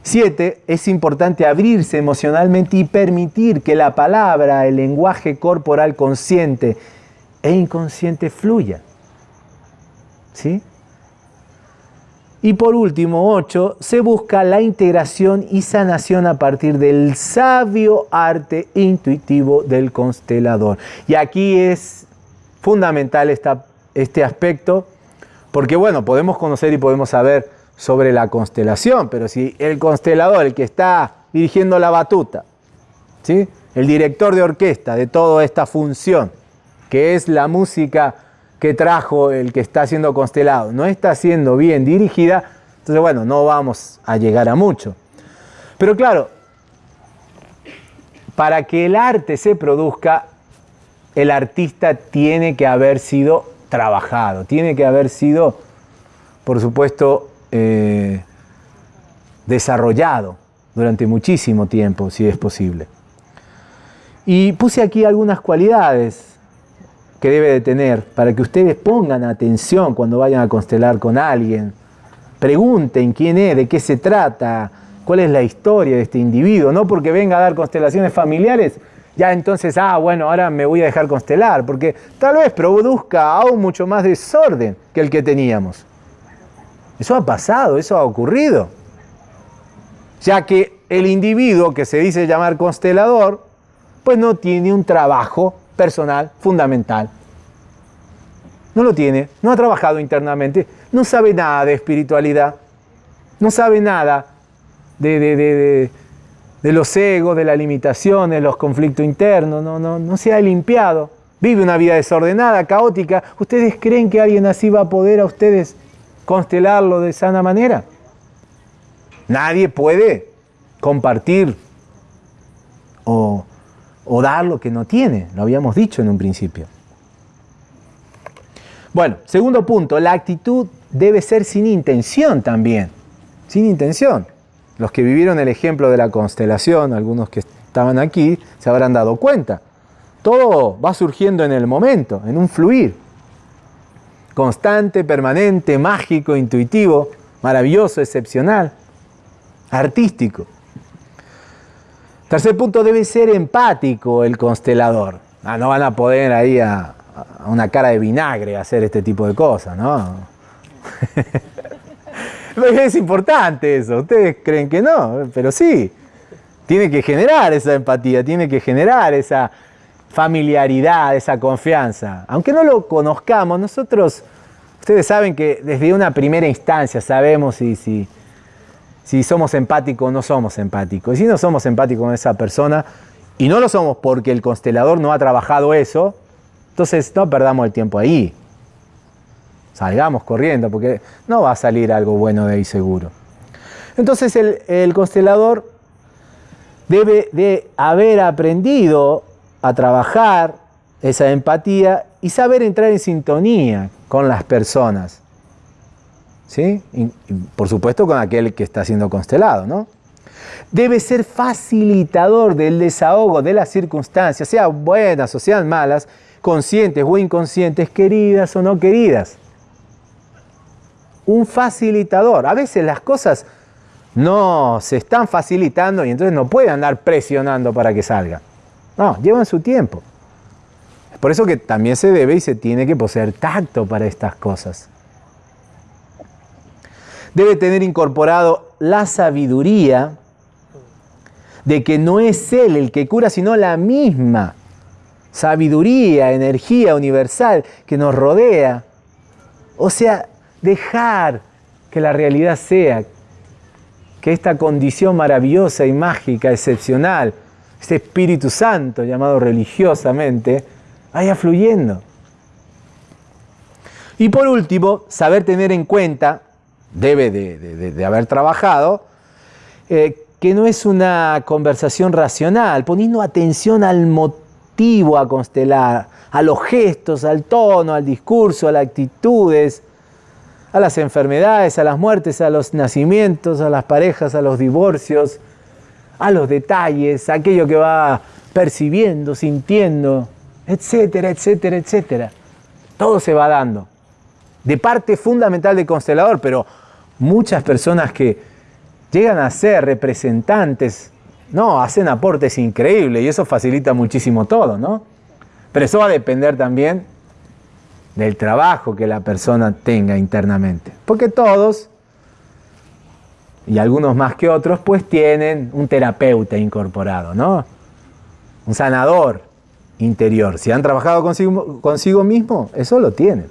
7. Es importante abrirse emocionalmente y permitir que la palabra, el lenguaje corporal consciente e inconsciente fluya. ¿Sí? Y por último, 8, se busca la integración y sanación a partir del sabio arte intuitivo del constelador. Y aquí es fundamental esta, este aspecto, porque bueno, podemos conocer y podemos saber sobre la constelación, pero si el constelador, el que está dirigiendo la batuta, ¿sí? el director de orquesta de toda esta función, que es la música que trajo el que está siendo constelado no está siendo bien dirigida, entonces bueno, no vamos a llegar a mucho. Pero claro, para que el arte se produzca, el artista tiene que haber sido trabajado, tiene que haber sido, por supuesto, eh, desarrollado durante muchísimo tiempo, si es posible. Y puse aquí algunas cualidades que debe de tener para que ustedes pongan atención cuando vayan a constelar con alguien. Pregunten quién es, de qué se trata, cuál es la historia de este individuo. No porque venga a dar constelaciones familiares, ya entonces, ah, bueno, ahora me voy a dejar constelar, porque tal vez produzca aún mucho más desorden que el que teníamos. Eso ha pasado, eso ha ocurrido. Ya que el individuo que se dice llamar constelador, pues no tiene un trabajo personal fundamental. No lo tiene, no ha trabajado internamente, no sabe nada de espiritualidad, no sabe nada de, los egos, de las limitaciones, los conflictos internos, no, no, no se ha limpiado, vive una vida desordenada, caótica. ¿Ustedes creen que alguien así va a poder a ustedes constelarlo de sana manera? Nadie puede compartir o o dar lo que no tiene, lo habíamos dicho en un principio. Bueno, segundo punto, la actitud debe ser sin intención también, sin intención. Los que vivieron el ejemplo de la constelación, algunos que estaban aquí, se habrán dado cuenta. Todo va surgiendo en el momento, en un fluir. Constante, permanente, mágico, intuitivo, maravilloso, excepcional, artístico. Tercer punto, debe ser empático el constelador. Ah, no van a poder ahí a, una cara de vinagre hacer este tipo de cosas, ¿no? es importante eso. Ustedes creen que no, pero sí. Tiene que generar esa empatía, tiene que generar esa familiaridad, esa confianza. Aunque no lo conozcamos, nosotros, ustedes saben que desde una primera instancia sabemos si, si somos empáticos o no somos empáticos. Y si no somos empáticos con esa persona, y no lo somos porque el constelador no ha trabajado eso, entonces no perdamos el tiempo ahí. Salgamos corriendo, porque no va a salir algo bueno de ahí seguro. Entonces el, el constelador debe de haber aprendido a trabajar esa empatía y saber entrar en sintonía con las personas. ¿Sí? Por supuesto con aquel que está siendo constelado, ¿no? Debe ser facilitador del desahogo de las circunstancias, sean buenas o sean malas, conscientes o inconscientes, queridas o no queridas. Un facilitador. A veces las cosas no se están facilitando y entonces no puede andar presionando para que salga. No, llevan su tiempo. Por eso que también se debe y se tiene que poseer tacto para estas cosas. Debe tener incorporado la sabiduría de que no es Él el que cura, sino la misma sabiduría, energía universal que nos rodea. O sea, dejar que la realidad sea que esta condición maravillosa y mágica, excepcional, este Espíritu Santo llamado religiosamente, vaya fluyendo. Y por último, saber tener en cuenta, debe de, haber trabajado, eh, que no es una conversación racional, poniendo atención al motivo a constelar, a los gestos, al tono, al discurso, a las actitudes, a las enfermedades, a las muertes, a los nacimientos, a las parejas, a los divorcios, a los detalles, a aquello que va percibiendo, sintiendo, etcétera, etcétera, etcétera. Todo se va dando. De parte fundamental del constelador, pero muchas personas que llegan a ser representantes, no, hacen aportes increíbles y eso facilita muchísimo todo, ¿no? Pero eso va a depender también del trabajo que la persona tenga internamente. Porque todos, y algunos más que otros, pues tienen un terapeuta incorporado, ¿no? Un sanador interior. Si han trabajado consigo, consigo mismo, eso lo tienen.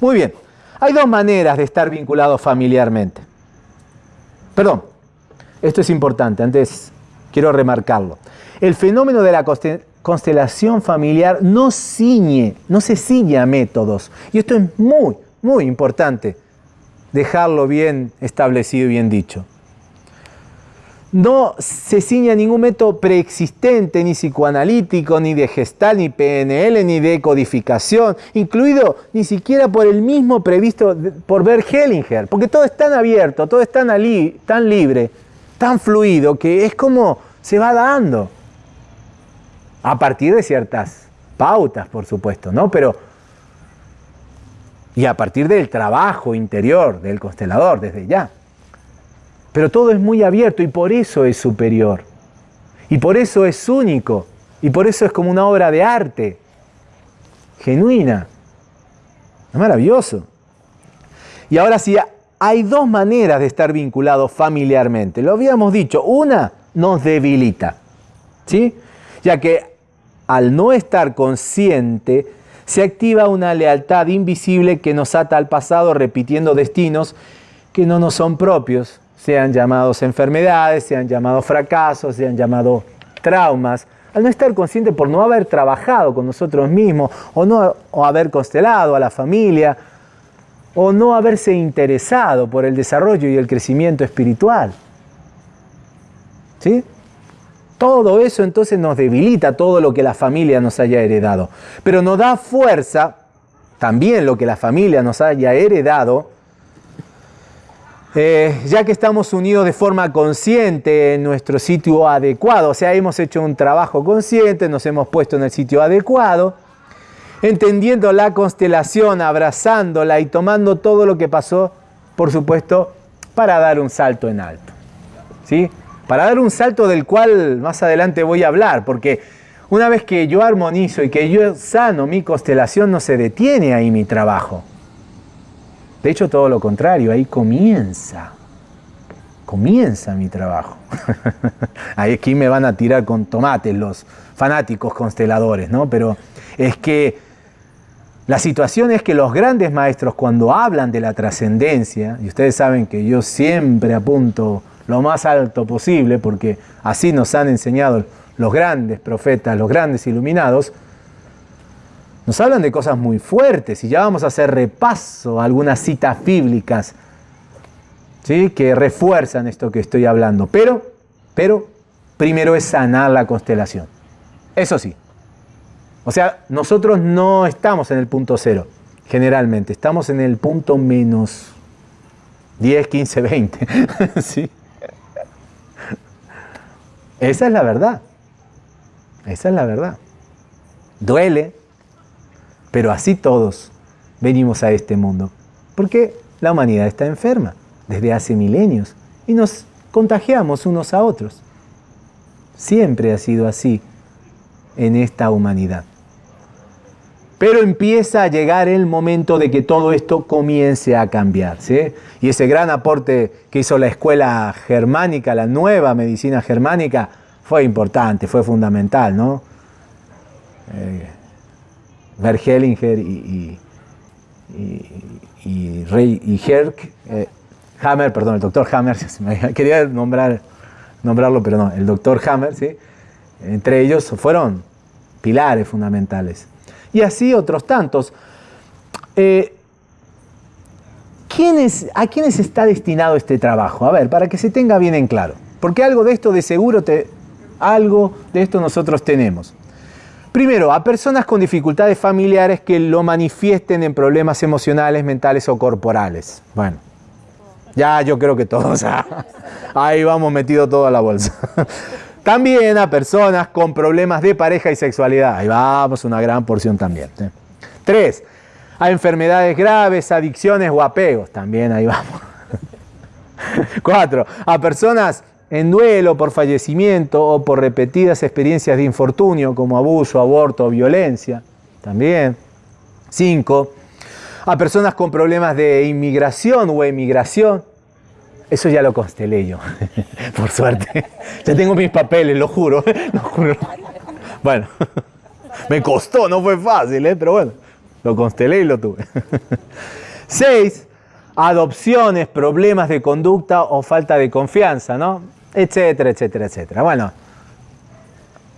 Muy bien, hay dos maneras de estar vinculados familiarmente. Perdón, esto es importante, antes quiero remarcarlo. El fenómeno de la constelación familiar no ciñe, no se ciñe a métodos. Y esto es muy, muy importante dejarlo bien establecido y bien dicho. No se ciñe a ningún método preexistente, ni psicoanalítico, ni de gestal, ni PNL, ni de codificación, incluido ni siquiera por el mismo previsto por Bert Hellinger, porque todo es tan abierto, todo es tan, tan libre, tan fluido, que es como se va dando a partir de ciertas pautas, por supuesto, ¿no? Pero, y a partir del trabajo interior del constelador, desde ya. Pero todo es muy abierto y por eso es superior. Y por eso es único. Y por eso es como una obra de arte, genuina. Es maravilloso. Y ahora sí, hay dos maneras de estar vinculados familiarmente. Lo habíamos dicho. Una nos debilita. ¿Sí? Ya que al no estar consciente, se activa una lealtad invisible que nos ata al pasado repitiendo destinos que no nos son propios, sean llamados enfermedades, sean llamados fracasos, sean llamados traumas. Al no estar consciente por no haber trabajado con nosotros mismos o no o haber constelado a la familia o no haberse interesado por el desarrollo y el crecimiento espiritual. ¿Sí? Todo eso entonces nos debilita todo lo que la familia nos haya heredado. Pero nos da fuerza, también lo que la familia nos haya heredado, eh, ya que estamos unidos de forma consciente en nuestro sitio adecuado, o sea, hemos hecho un trabajo consciente, nos hemos puesto en el sitio adecuado, entendiendo la constelación, abrazándola y tomando todo lo que pasó, por supuesto, para dar un salto en alto. ¿Sí? para dar un salto del cual más adelante voy a hablar, porque una vez que yo armonizo y que yo sano mi constelación, no se detiene ahí mi trabajo. De hecho, todo lo contrario, ahí comienza, comienza mi trabajo. ahí aquí me van a tirar con tomates los fanáticos consteladores, ¿no? Pero es que la situación es que los grandes maestros cuando hablan de la trascendencia, y ustedes saben que yo siempre apunto lo más alto posible, porque así nos han enseñado los grandes profetas, los grandes iluminados, nos hablan de cosas muy fuertes y ya vamos a hacer repaso a algunas citas bíblicas ¿sí? que refuerzan esto que estoy hablando. Pero, pero, primero es sanar la constelación. Eso sí. O sea, nosotros no estamos en el punto cero, generalmente. Estamos en el punto menos 10, 15, 20. ¿Sí? Esa es la verdad. Esa es la verdad. Duele, pero así todos venimos a este mundo. Porque la humanidad está enferma desde hace milenios y nos contagiamos unos a otros. Siempre ha sido así en esta humanidad. Pero empieza a llegar el momento de que todo esto comience a cambiar. Y ese gran aporte que hizo la escuela germánica, la nueva medicina germánica, fue importante, fue fundamental, ¿no? Eh, Verhellinger y, y, Rey y Herk, eh, Hammer, perdón, el doctor Hammer, quería nombrar, nombrarlo, pero no, el doctor Hammer, ¿sí? entre ellos fueron pilares fundamentales. Y así otros tantos. Eh, ¿A quiénes está destinado este trabajo? A ver, para que se tenga bien en claro. Porque algo de esto de seguro te, algo de esto nosotros tenemos. Primero, a personas con dificultades familiares que lo manifiesten en problemas emocionales, mentales o corporales. Bueno, ya yo creo que todos, ahí vamos metido toda la bolsa. También a personas con problemas de pareja y sexualidad. Ahí vamos, una gran porción también. Tres, a enfermedades graves, adicciones o apegos. También ahí vamos. Cuatro, a personas en duelo por fallecimiento o por repetidas experiencias de infortunio como abuso, aborto o violencia. También. Cinco, a personas con problemas de inmigración o emigración. Eso ya lo constelé yo, por suerte. Ya tengo mis papeles, lo juro, juro. Bueno, me costó, no fue fácil, ¿eh? pero bueno, lo constelé y lo tuve. Seis, adopciones, problemas de conducta o falta de confianza, ¿no? Etcétera, etcétera, etcétera. Bueno,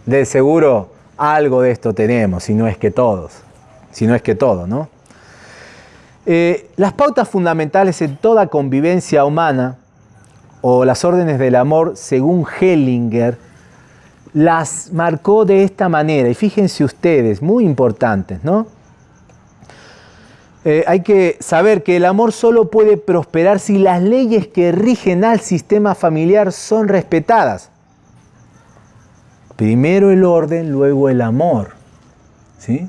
de seguro algo de esto tenemos, si no es que todos, si no es que todo, ¿no? Eh, las pautas fundamentales en toda convivencia humana, o las órdenes del amor, según Hellinger, las marcó de esta manera, y fíjense ustedes, muy importantes, ¿no? Eh, hay que saber que el amor solo puede prosperar si las leyes que rigen al sistema familiar son respetadas. Primero el orden, luego el amor. ¿Sí?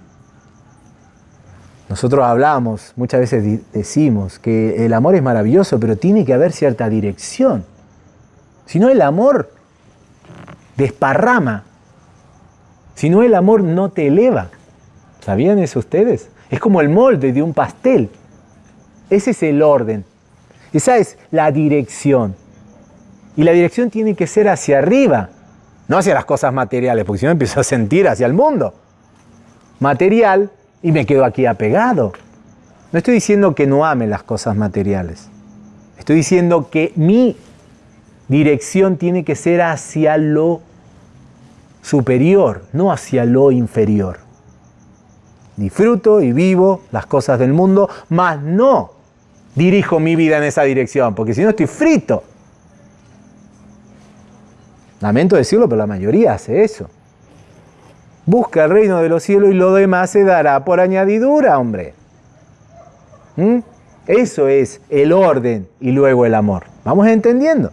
Nosotros hablamos, muchas veces decimos que el amor es maravilloso, pero tiene que haber cierta dirección. Si no, el amor desparrama. Si no, el amor no te eleva. ¿Sabían eso ustedes? Es como el molde de un pastel. Ese es el orden. Esa es la dirección. Y la dirección tiene que ser hacia arriba, no hacia las cosas materiales, porque si no empiezo a sentir hacia el mundo. Material y me quedo aquí apegado. No estoy diciendo que no ame las cosas materiales. Estoy diciendo que mi dirección tiene que ser hacia lo superior, no hacia lo inferior disfruto y vivo las cosas del mundo, mas no dirijo mi vida en esa dirección, porque si no estoy frito. Lamento decirlo, pero la mayoría hace eso. Busca el reino de los cielos y lo demás se dará por añadidura, hombre. ¿Mm? Eso es el orden y luego el amor. Vamos entendiendo.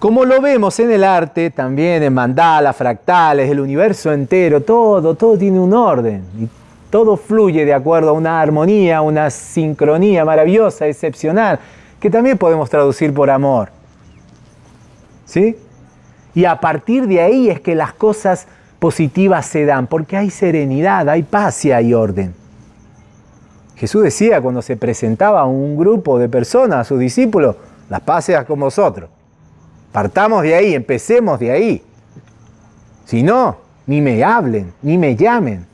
Como lo vemos en el arte, también en mandalas, fractales, el universo entero, todo, todo tiene un orden y todo fluye de acuerdo a una armonía, una sincronía maravillosa, excepcional, que también podemos traducir por amor. ¿Sí? Y a partir de ahí es que las cosas positivas se dan, porque hay serenidad, hay paz y hay orden. Jesús decía cuando se presentaba a un grupo de personas, a sus discípulos, las pases con vosotros. Partamos de ahí, empecemos de ahí. Si no, ni me hablen, ni me llamen.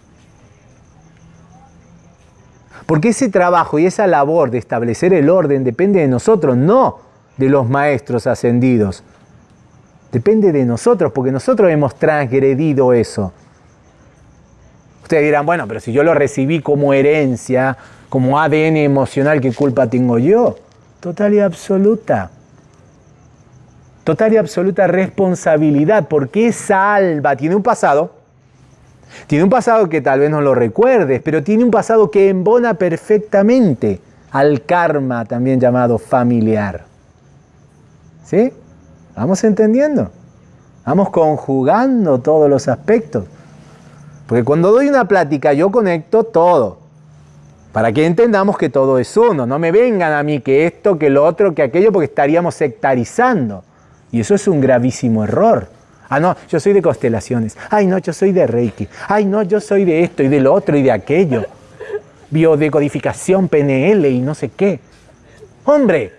Porque ese trabajo y esa labor de establecer el orden depende de nosotros, no de los maestros ascendidos. Depende de nosotros, porque nosotros hemos transgredido eso. Ustedes dirán, bueno, pero si yo lo recibí como herencia, como ADN emocional, ¿qué culpa tengo yo? Total y absoluta. Total y absoluta responsabilidad, porque esa alba tiene un pasado, tiene un pasado que tal vez no lo recuerdes, pero tiene un pasado que embona perfectamente al karma, también llamado familiar. ¿Sí? ¿Vamos entendiendo? Vamos conjugando todos los aspectos. Porque cuando doy una plática yo conecto todo. Para que entendamos que todo es uno. No me vengan a mí que esto, que lo otro, que aquello, porque estaríamos sectarizando. Y eso es un gravísimo error. Ah, no, yo soy de constelaciones. Ay, no, yo soy de Reiki. Ay, no, yo soy de esto y de lo otro y de aquello. Biodecodificación, PNL y no sé qué. Hombre,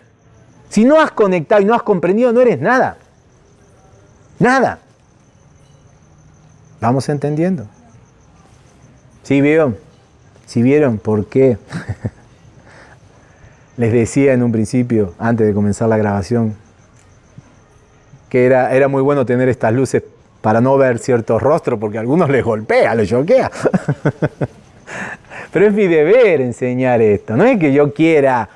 si no has conectado y no has comprendido, no eres nada. Nada. ¿Vamos entendiendo? ¿Sí vieron? ¿Sí vieron por qué? Les decía en un principio, antes de comenzar la grabación, que era, era muy bueno tener estas luces para no ver ciertos rostros, porque a algunos les golpea, les choquea. Pero es mi deber enseñar esto, no es que yo quiera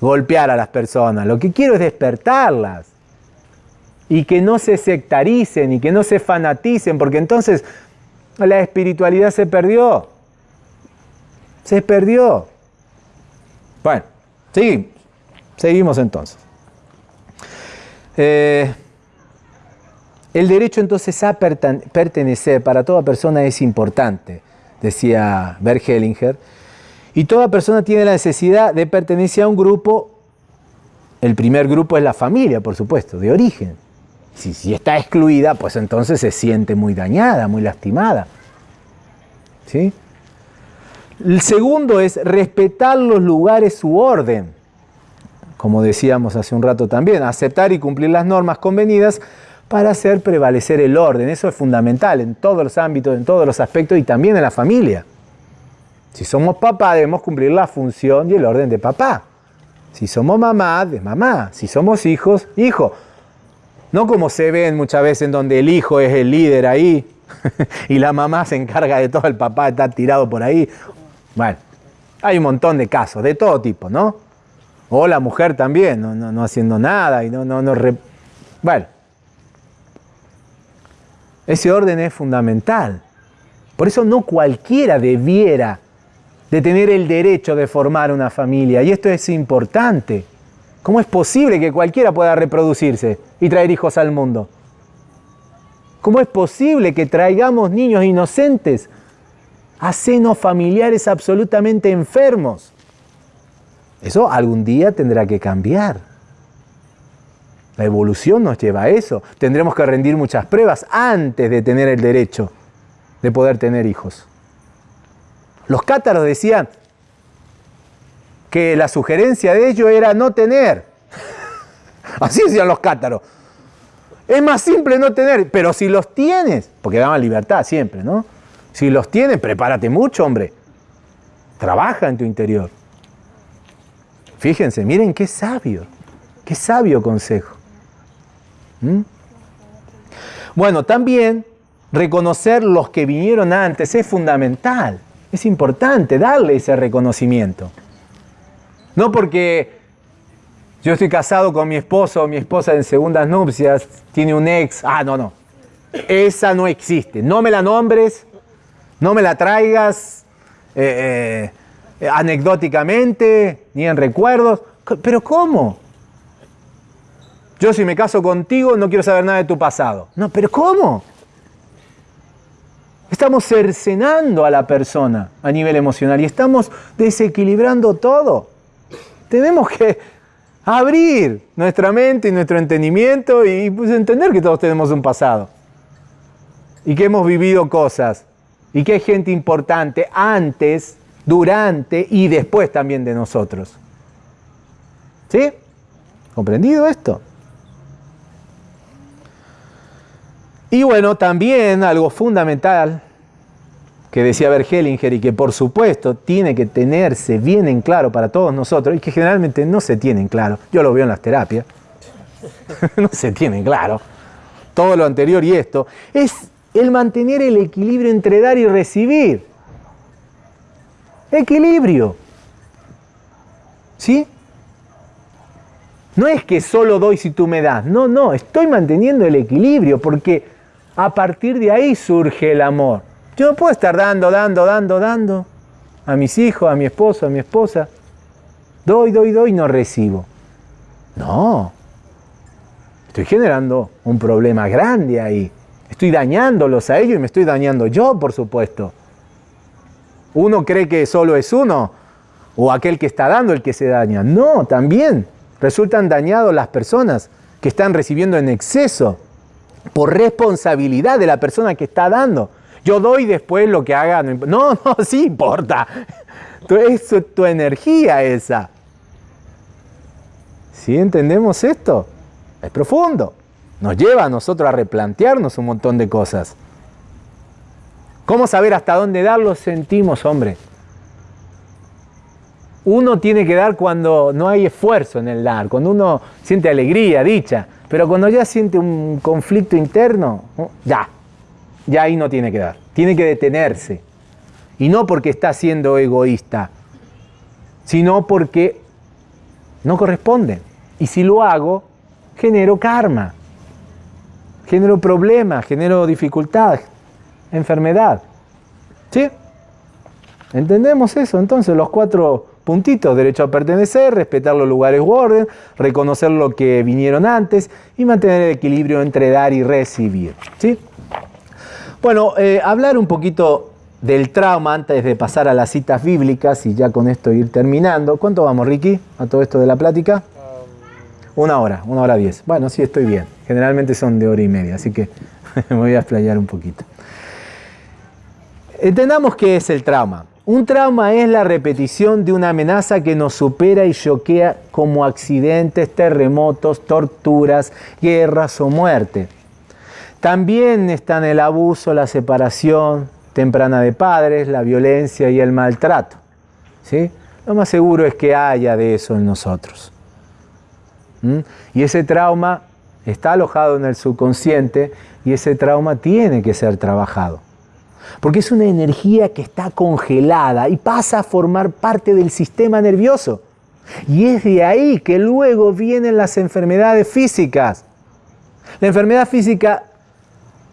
golpear a las personas, lo que quiero es despertarlas y que no se sectaricen y que no se fanaticen, porque entonces la espiritualidad se perdió. Se perdió. Bueno, seguimos, seguimos entonces. Eh, el derecho entonces a pertenecer para toda persona es importante, decía Bert Hellinger, y toda persona tiene la necesidad de pertenecer a un grupo. El primer grupo es la familia, por supuesto, de origen. Si, si está excluida, pues entonces se siente muy dañada, muy lastimada. ¿Sí? El segundo es respetar los lugares su orden como decíamos hace un rato también, aceptar y cumplir las normas convenidas para hacer prevalecer el orden. Eso es fundamental en todos los ámbitos, en todos los aspectos y también en la familia. Si somos papá, debemos cumplir la función y el orden de papá. Si somos mamá, de mamá. Si somos hijos, hijo. No como se ven muchas veces en donde el hijo es el líder ahí y la mamá se encarga de todo, el papá está tirado por ahí. Bueno, hay un montón de casos, de todo tipo, ¿no? O la mujer también, no, haciendo nada y no, no, no Bueno, ese orden es fundamental. Por eso no cualquiera debiera de tener el derecho de formar una familia. Y esto es importante. ¿Cómo es posible que cualquiera pueda reproducirse y traer hijos al mundo? ¿Cómo es posible que traigamos niños inocentes a senos familiares absolutamente enfermos? Eso algún día tendrá que cambiar. La evolución nos lleva a eso. Tendremos que rendir muchas pruebas antes de tener el derecho de poder tener hijos. Los cátaros decían que la sugerencia de ellos era no tener. Así decían los cátaros. Es más simple no tener, pero si los tienes, porque daban libertad siempre, ¿no? Si los tienes, prepárate mucho, hombre. Trabaja en tu interior. Fíjense, miren qué sabio, qué sabio consejo. ¿Mm? Bueno, también reconocer los que vinieron antes es fundamental, es importante darle ese reconocimiento. No porque yo estoy casado con mi esposo o mi esposa en segundas nupcias, tiene un ex, ah, no, no, esa no existe, no me la nombres, no me la traigas. Eh, eh, anecdóticamente, ni en recuerdos. ¿Pero cómo? Yo si me caso contigo no quiero saber nada de tu pasado. No, pero ¿cómo? Estamos cercenando a la persona a nivel emocional y estamos desequilibrando todo. Tenemos que abrir nuestra mente y nuestro entendimiento y pues, entender que todos tenemos un pasado y que hemos vivido cosas y que hay gente importante antes durante y después también de nosotros. ¿Sí? ¿Comprendido esto? Y bueno, también algo fundamental que decía Bergelinger y que por supuesto tiene que tenerse bien en claro para todos nosotros y que generalmente no se tiene en claro. Yo lo veo en las terapias. no se tiene claro. Todo lo anterior y esto es el mantener el equilibrio entre dar y recibir. Equilibrio. ¿Sí? No es que solo doy si tú me das. No, no, estoy manteniendo el equilibrio porque a partir de ahí surge el amor. Yo no puedo estar dando, dando, dando, dando a mis hijos, a mi esposo, a mi esposa. Doy, doy, doy, no recibo. No. Estoy generando un problema grande ahí. Estoy dañándolos a ellos y me estoy dañando yo, por supuesto. Uno cree que solo es uno o aquel que está dando el que se daña. No, también resultan dañados las personas que están recibiendo en exceso por responsabilidad de la persona que está dando. Yo doy después lo que haga. No, no, sí importa. Es tu energía esa. ¿Sí entendemos esto? Es profundo. Nos lleva a nosotros a replantearnos un montón de cosas. ¿Cómo saber hasta dónde dar? Lo sentimos, hombre. Uno tiene que dar cuando no hay esfuerzo en el dar, cuando uno siente alegría, dicha. Pero cuando ya siente un conflicto interno, ya, ya ahí no tiene que dar. Tiene que detenerse. Y no porque está siendo egoísta, sino porque no corresponde. Y si lo hago, genero karma, genero problemas, genero dificultad, enfermedad. ¿Sí? ¿Entendemos eso? Entonces los cuatro puntitos, derecho a pertenecer, respetar los lugares u orden, reconocer lo que vinieron antes y mantener el equilibrio entre dar y recibir. ¿sí? Bueno, eh, hablar un poquito del trauma antes de pasar a las citas bíblicas y ya con esto ir terminando. ¿Cuánto vamos, Ricky, a todo esto de la plática? Um, una hora, una hora diez. Bueno, sí, estoy bien. Generalmente son de hora y media, así que me voy a explayar un poquito. Entendamos qué es el trauma. Un trauma es la repetición de una amenaza que nos supera y choquea como accidentes, terremotos, torturas, guerras o muerte. También están el abuso, la separación temprana de padres, la violencia y el maltrato. ¿sí? Lo más seguro es que haya de eso en nosotros. ¿Mm? Y ese trauma está alojado en el subconsciente y ese trauma tiene que ser trabajado. Porque es una energía que está congelada y pasa a formar parte del sistema nervioso. Y es de ahí que luego vienen las enfermedades físicas. La enfermedad física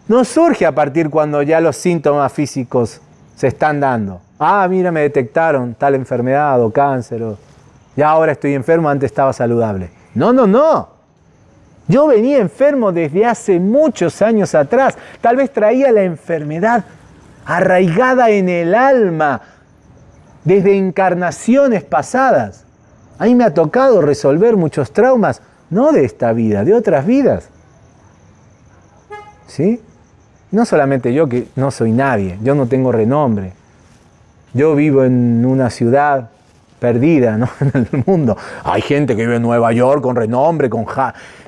no surge a partir cuando ya los síntomas físicos se están dando. Ah, mira, me detectaron tal enfermedad o cáncer. O ya ahora estoy enfermo, antes estaba saludable. No, no, no. Yo venía enfermo desde hace muchos años atrás. Tal vez traía la enfermedad arraigada en el alma desde encarnaciones pasadas. A mí me ha tocado resolver muchos traumas, no de esta vida, de otras vidas. ¿Sí? No solamente yo que no soy nadie, yo no tengo renombre. Yo vivo en una ciudad perdida ¿no? en el mundo. Hay gente que vive en Nueva York con renombre, con,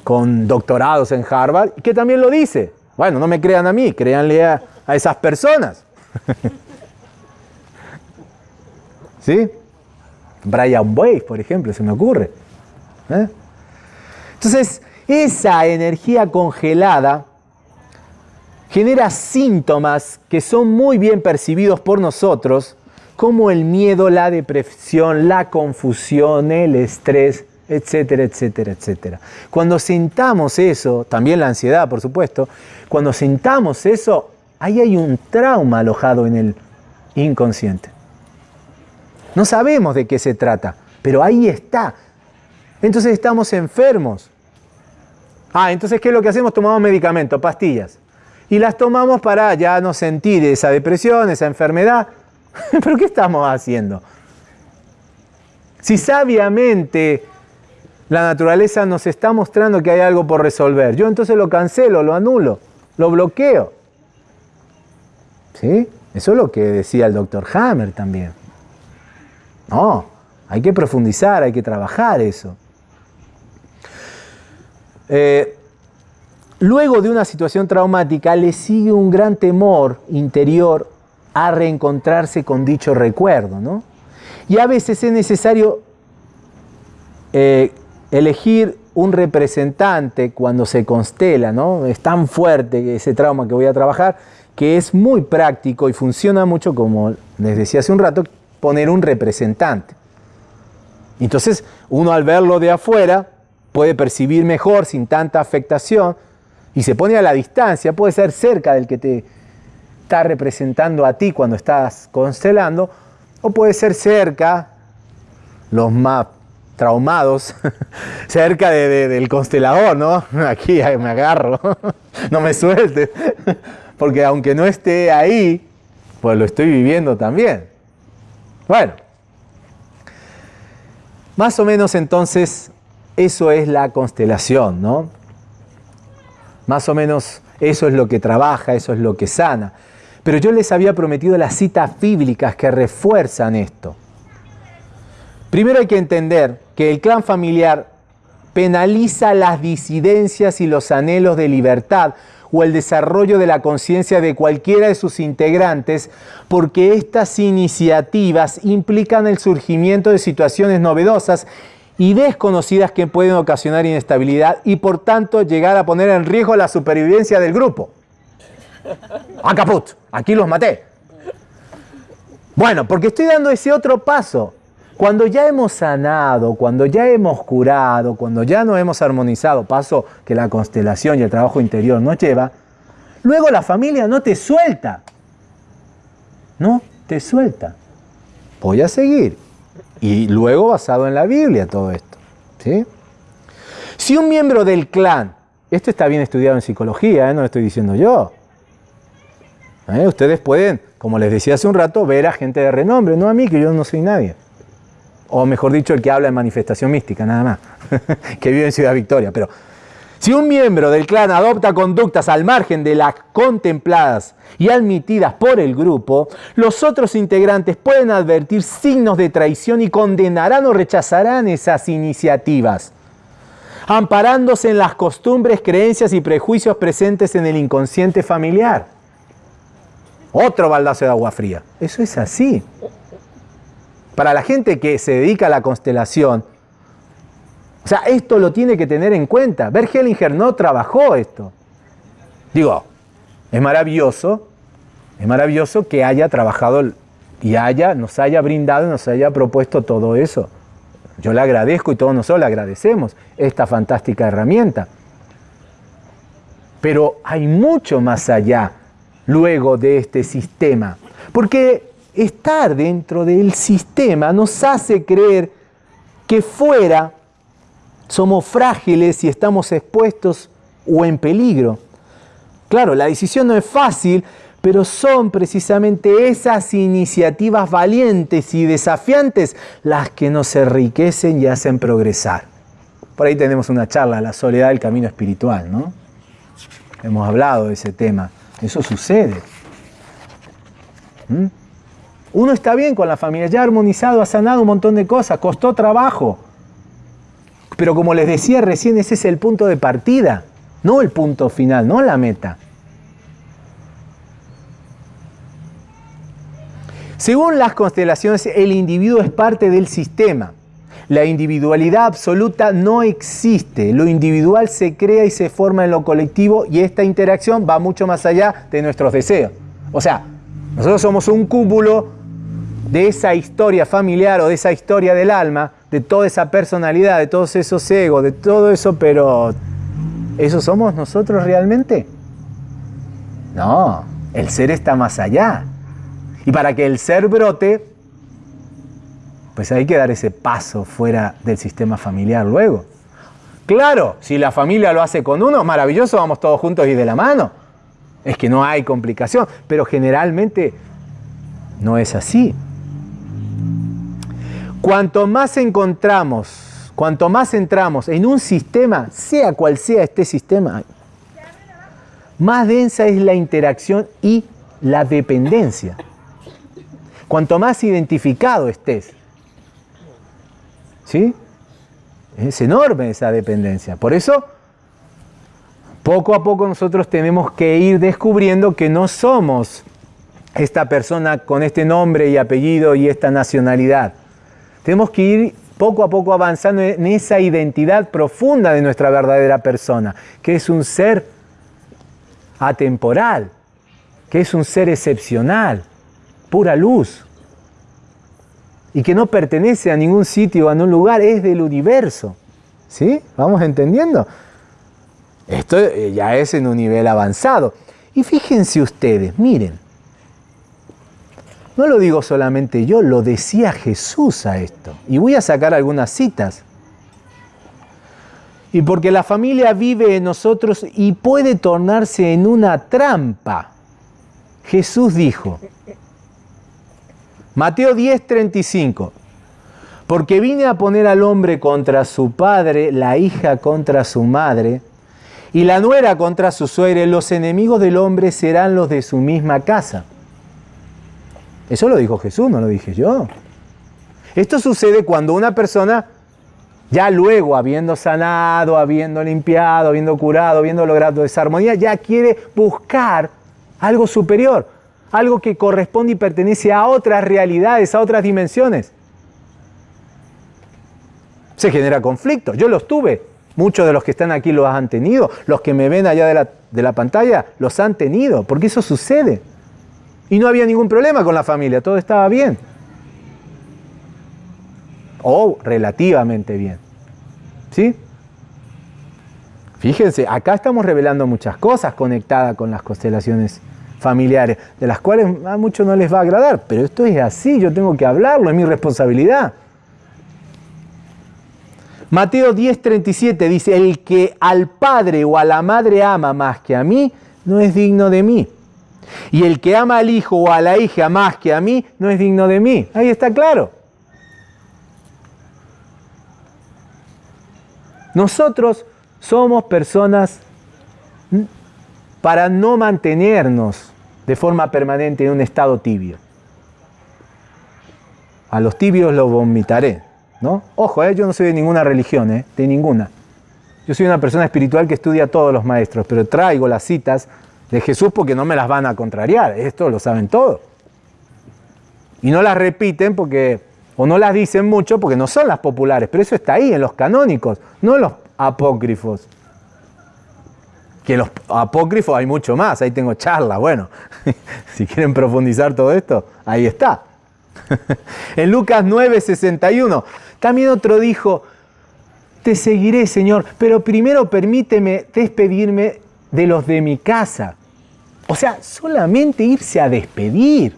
con doctorados en Harvard, que también lo dice. Bueno, no me crean a mí, créanle a, a esas personas. ¿Sí? Brian Weiss, por ejemplo, se me ocurre. ¿Eh? Entonces, esa energía congelada genera síntomas que son muy bien percibidos por nosotros, como el miedo, la depresión, la confusión, el estrés, etcétera, etcétera, etcétera. Cuando sintamos eso, también la ansiedad, por supuesto, cuando sintamos eso, ahí hay un trauma alojado en el inconsciente. No sabemos de qué se trata, pero ahí está. Entonces estamos enfermos. Ah, entonces ¿qué es lo que hacemos? Tomamos medicamentos, pastillas. Y las tomamos para ya no sentir esa depresión, esa enfermedad. ¿Pero qué estamos haciendo? Si sabiamente la naturaleza nos está mostrando que hay algo por resolver, yo entonces lo cancelo, lo anulo, lo bloqueo. ¿Sí? Eso es lo que decía el doctor Hammer también. No, hay que profundizar, hay que trabajar eso. Eh, luego de una situación traumática le sigue un gran temor interior a reencontrarse con dicho recuerdo, ¿no? Y a veces es necesario eh, elegir un representante cuando se constela, ¿no? Es tan fuerte ese trauma que voy a trabajar que es muy práctico y funciona mucho, como les decía hace un rato, poner un representante. Entonces, uno al verlo de afuera puede percibir mejor, sin tanta afectación, y se pone a la distancia, puede ser cerca del que te está representando a ti cuando estás constelando, o puede ser cerca, los más traumados, cerca del constelador, ¿no? Aquí me agarro, no me suelte, porque aunque no esté ahí, pues lo estoy viviendo también. Bueno, más o menos entonces eso es la constelación, ¿no? Más o menos eso es lo que trabaja, eso es lo que sana. Pero yo les había prometido las citas bíblicas que refuerzan esto. Primero hay que entender que el clan familiar penaliza las disidencias y los anhelos de libertad o el desarrollo de la conciencia de cualquiera de sus integrantes, porque estas iniciativas implican el surgimiento de situaciones novedosas y desconocidas que pueden ocasionar inestabilidad y por tanto llegar a poner en riesgo la supervivencia del grupo. ¡A ah, caput! Aquí los maté. Bueno, porque estoy dando ese otro paso. Cuando ya hemos sanado, cuando ya hemos curado, cuando ya nos hemos armonizado, paso que la constelación y el trabajo interior nos lleva, luego la familia no te suelta. No te suelta. Voy a seguir. Y luego basado en la Biblia todo esto. ¿sí? Si un miembro del clan, esto está bien estudiado en psicología, ¿eh? no lo estoy diciendo yo. ¿eh? Ustedes pueden, como les decía hace un rato, ver a gente de renombre, no a mí, que yo no soy nadie o mejor dicho, el que habla en manifestación mística, nada más, que vive en Ciudad Victoria. Pero si un miembro del clan adopta conductas al margen de las contempladas y admitidas por el grupo, los otros integrantes pueden advertir signos de traición y condenarán o rechazarán esas iniciativas, amparándose en las costumbres, creencias y prejuicios presentes en el inconsciente familiar. Otro baldazo de agua fría. Eso es así. Para la gente que se dedica a la constelación, o sea, esto lo tiene que tener en cuenta. Bert Hellinger no trabajó esto. Digo, es maravilloso, es maravilloso que haya trabajado y haya, nos haya brindado nos haya propuesto todo eso. Yo le agradezco y todos nosotros le agradecemos esta fantástica herramienta. Pero hay mucho más allá luego de este sistema. Porque estar dentro del sistema nos hace creer que fuera somos frágiles y estamos expuestos o en peligro. Claro, la decisión no es fácil, pero son precisamente esas iniciativas valientes y desafiantes las que nos enriquecen y hacen progresar. Por ahí tenemos una charla, la soledad del camino espiritual, ¿no? Hemos hablado de ese tema. Eso sucede. ¿Mm? Uno está bien con la familia, ya ha armonizado, ha sanado un montón de cosas, costó trabajo. Pero como les decía recién, ese es el punto de partida, no el punto final, no la meta. Según las constelaciones, el individuo es parte del sistema. La individualidad absoluta no existe. Lo individual se crea y se forma en lo colectivo y esta interacción va mucho más allá de nuestros deseos. O sea, nosotros somos un cúmulo de esa historia familiar o de esa historia del alma, de toda esa personalidad, de todos esos egos, de todo eso, pero ¿eso somos nosotros realmente? No, el ser está más allá. Y para que el ser brote, pues hay que dar ese paso fuera del sistema familiar luego. Claro, si la familia lo hace con uno, maravilloso, vamos todos juntos y de la mano. Es que no hay complicación, pero generalmente no es así. Cuanto más encontramos, cuanto más entramos en un sistema, sea cual sea este sistema, más densa es la interacción y la dependencia. Cuanto más identificado estés ¿Sí? Es enorme esa dependencia. Por eso, poco a poco nosotros tenemos que ir descubriendo que no somos esta persona con este nombre y apellido y esta nacionalidad. Tenemos que ir poco a poco avanzando en esa identidad profunda de nuestra verdadera persona, que es un ser atemporal, que es un ser excepcional, pura luz, y que no pertenece a ningún sitio a ningún lugar, es del universo. ¿Sí? ¿Vamos entendiendo? Esto eh, ya es en un nivel avanzado. Y fíjense ustedes, miren, no lo digo solamente yo, lo decía Jesús a esto. Y voy a sacar algunas citas. Y porque la familia vive en nosotros y puede tornarse en una trampa. Jesús dijo, Mateo 10:35, porque vine a poner al hombre contra su padre, la hija contra su madre, y la nuera contra su suegra, los enemigos del hombre serán los de su misma casa. Eso lo dijo Jesús, no lo dije yo. Esto sucede cuando una persona, ya luego habiendo sanado, habiendo limpiado, habiendo curado, habiendo logrado esa armonía, ya quiere buscar algo superior, algo que corresponde y pertenece a otras realidades, a otras dimensiones. Se genera conflicto. Yo los tuve. Muchos de los que están aquí los han tenido. Los que me ven allá de la, de la pantalla los han tenido. Porque eso sucede. Y no había ningún problema con la familia, todo estaba bien. O relativamente bien. ¿Sí? Fíjense, acá estamos revelando muchas cosas conectadas con las constelaciones familiares, de las cuales a muchos no les va a agradar, pero esto es así, yo tengo que hablarlo, es mi responsabilidad. Mateo 10:37 dice, el que al padre o a la madre ama más que a mí, no es digno de mí. Y el que ama al hijo o a la hija más que a mí, no es digno de mí. Ahí está claro. Nosotros somos personas para no mantenernos de forma permanente en un estado tibio. A los tibios los vomitaré, ¿no? Ojo, ¿eh? yo no soy de ninguna religión, ¿eh? de ninguna. Yo soy una persona espiritual que estudia a todos los maestros, pero traigo las citas de Jesús porque no me las van a contrariar. Esto lo saben todos. Y no las repiten porque, o no las dicen mucho porque no son las populares, pero eso está ahí en los canónicos, no en los apócrifos. Que los apócrifos hay mucho más, ahí tengo charla, bueno, si quieren profundizar todo esto, ahí está. en Lucas 9:61, también otro dijo, te seguiré Señor, pero primero permíteme despedirme de los de mi casa. O sea, solamente irse a despedir.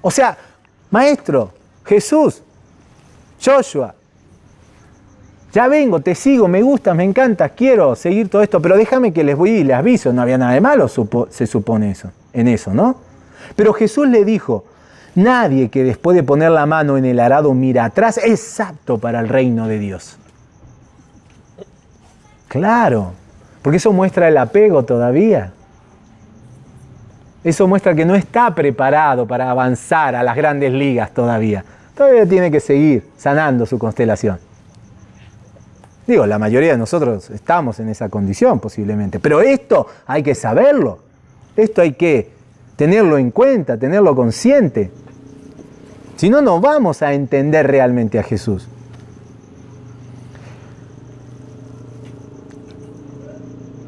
O sea, maestro, Jesús, Joshua, ya vengo, te sigo, me gusta, me encanta, quiero seguir todo esto, pero déjame que les voy y les aviso, no había nada de malo, se supone eso, en eso, ¿no? Pero Jesús le dijo, nadie que después de poner la mano en el arado mira atrás es apto para el reino de Dios. Claro, porque eso muestra el apego todavía. Eso muestra que no está preparado para avanzar a las grandes ligas todavía. Todavía tiene que seguir sanando su constelación. Digo, la mayoría de nosotros estamos en esa condición posiblemente, pero esto hay que saberlo. Esto hay que tenerlo en cuenta, tenerlo consciente. Si no, no vamos a entender realmente a Jesús.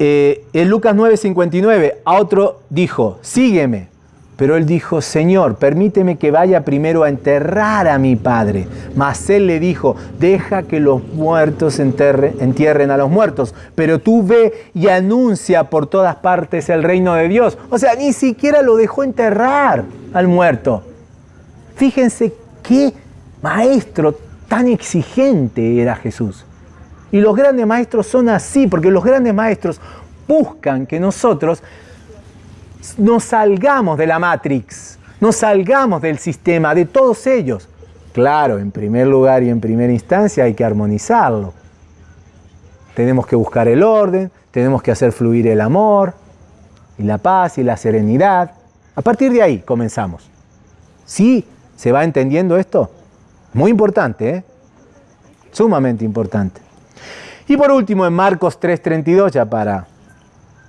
Eh, en Lucas 9:59 a otro dijo, sígueme. Pero él dijo, Señor, permíteme que vaya primero a enterrar a mi padre. Mas él le dijo, deja que los muertos entierren a los muertos, pero tú ve y anuncia por todas partes el reino de Dios. O sea, ni siquiera lo dejó enterrar al muerto. Fíjense qué maestro tan exigente era Jesús. Y los grandes maestros son así, porque los grandes maestros buscan que nosotros nos salgamos de la Matrix, nos salgamos del sistema, de todos ellos. Claro, en primer lugar y en primera instancia hay que armonizarlo. Tenemos que buscar el orden, tenemos que hacer fluir el amor y la paz y la serenidad. A partir de ahí comenzamos. ¿Sí? ¿Se va entendiendo esto? Muy importante, ¿eh? Sumamente importante. Y por último, en Marcos 3:32, ya para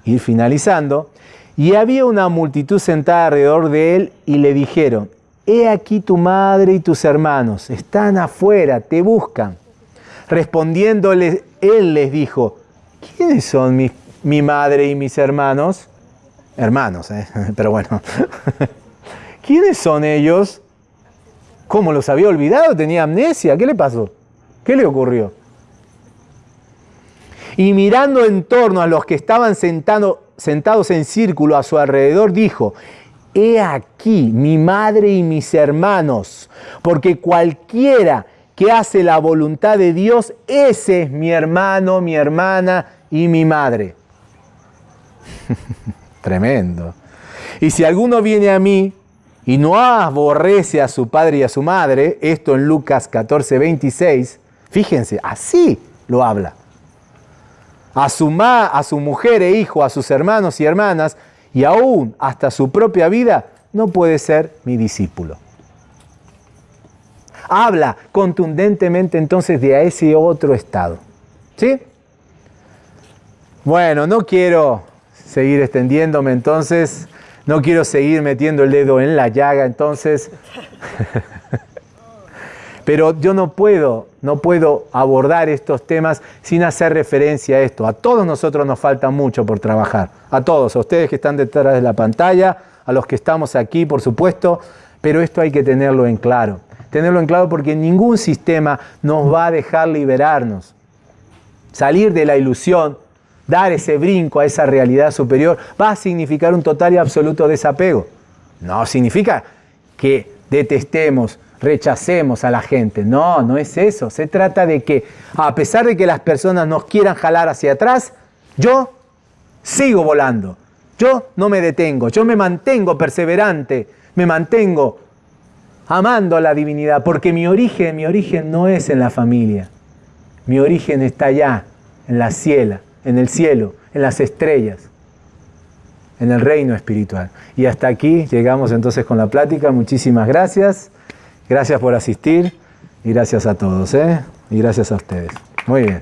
ir finalizando, y había una multitud sentada alrededor de él y le dijeron, he aquí tu madre y tus hermanos, están afuera, te buscan. Respondiéndole, él les dijo, ¿quiénes son mi, mi madre y mis hermanos? Hermanos, ¿eh? pero bueno. ¿Quiénes son ellos? ¿Cómo los había olvidado? ¿Tenía amnesia? ¿Qué le pasó? ¿Qué le ocurrió? Y mirando en torno a los que estaban sentados en círculo a su alrededor, dijo, He aquí mi madre y mis hermanos, porque cualquiera que hace la voluntad de Dios, ese es mi hermano, mi hermana y mi madre. Tremendo. Y si alguno viene a mí y no aborrece a su padre y a su madre, esto en Lucas 14, 26, fíjense, así lo habla. A su, ma, a su mujer e hijo, a sus hermanos y hermanas, y aún hasta su propia vida, no puede ser mi discípulo. Habla contundentemente entonces de ese otro estado. ¿Sí? Bueno, no quiero seguir extendiéndome entonces no quiero seguir metiendo el dedo en la llaga, entonces. Pero yo no puedo, no puedo abordar estos temas sin hacer referencia a esto. A todos nosotros nos falta mucho por trabajar. A todos, a ustedes que están detrás de la pantalla, a los que estamos aquí, por supuesto. Pero esto hay que tenerlo en claro. Tenerlo en claro porque ningún sistema nos va a dejar liberarnos. Salir de la ilusión dar ese brinco a esa realidad superior, va a significar un total y absoluto desapego. No significa que detestemos, rechacemos a la gente. No, no es eso. Se trata de que a pesar de que las personas nos quieran jalar hacia atrás, yo sigo volando. Yo no me detengo, yo me mantengo perseverante, me mantengo amando a la divinidad, porque mi origen, mi origen no es en la familia. Mi origen está allá, en la ciela en el cielo, en las estrellas, en el reino espiritual. Y hasta aquí llegamos entonces con la plática. Muchísimas gracias. Gracias por asistir y gracias a todos. ¿eh? Y gracias a ustedes. Muy bien.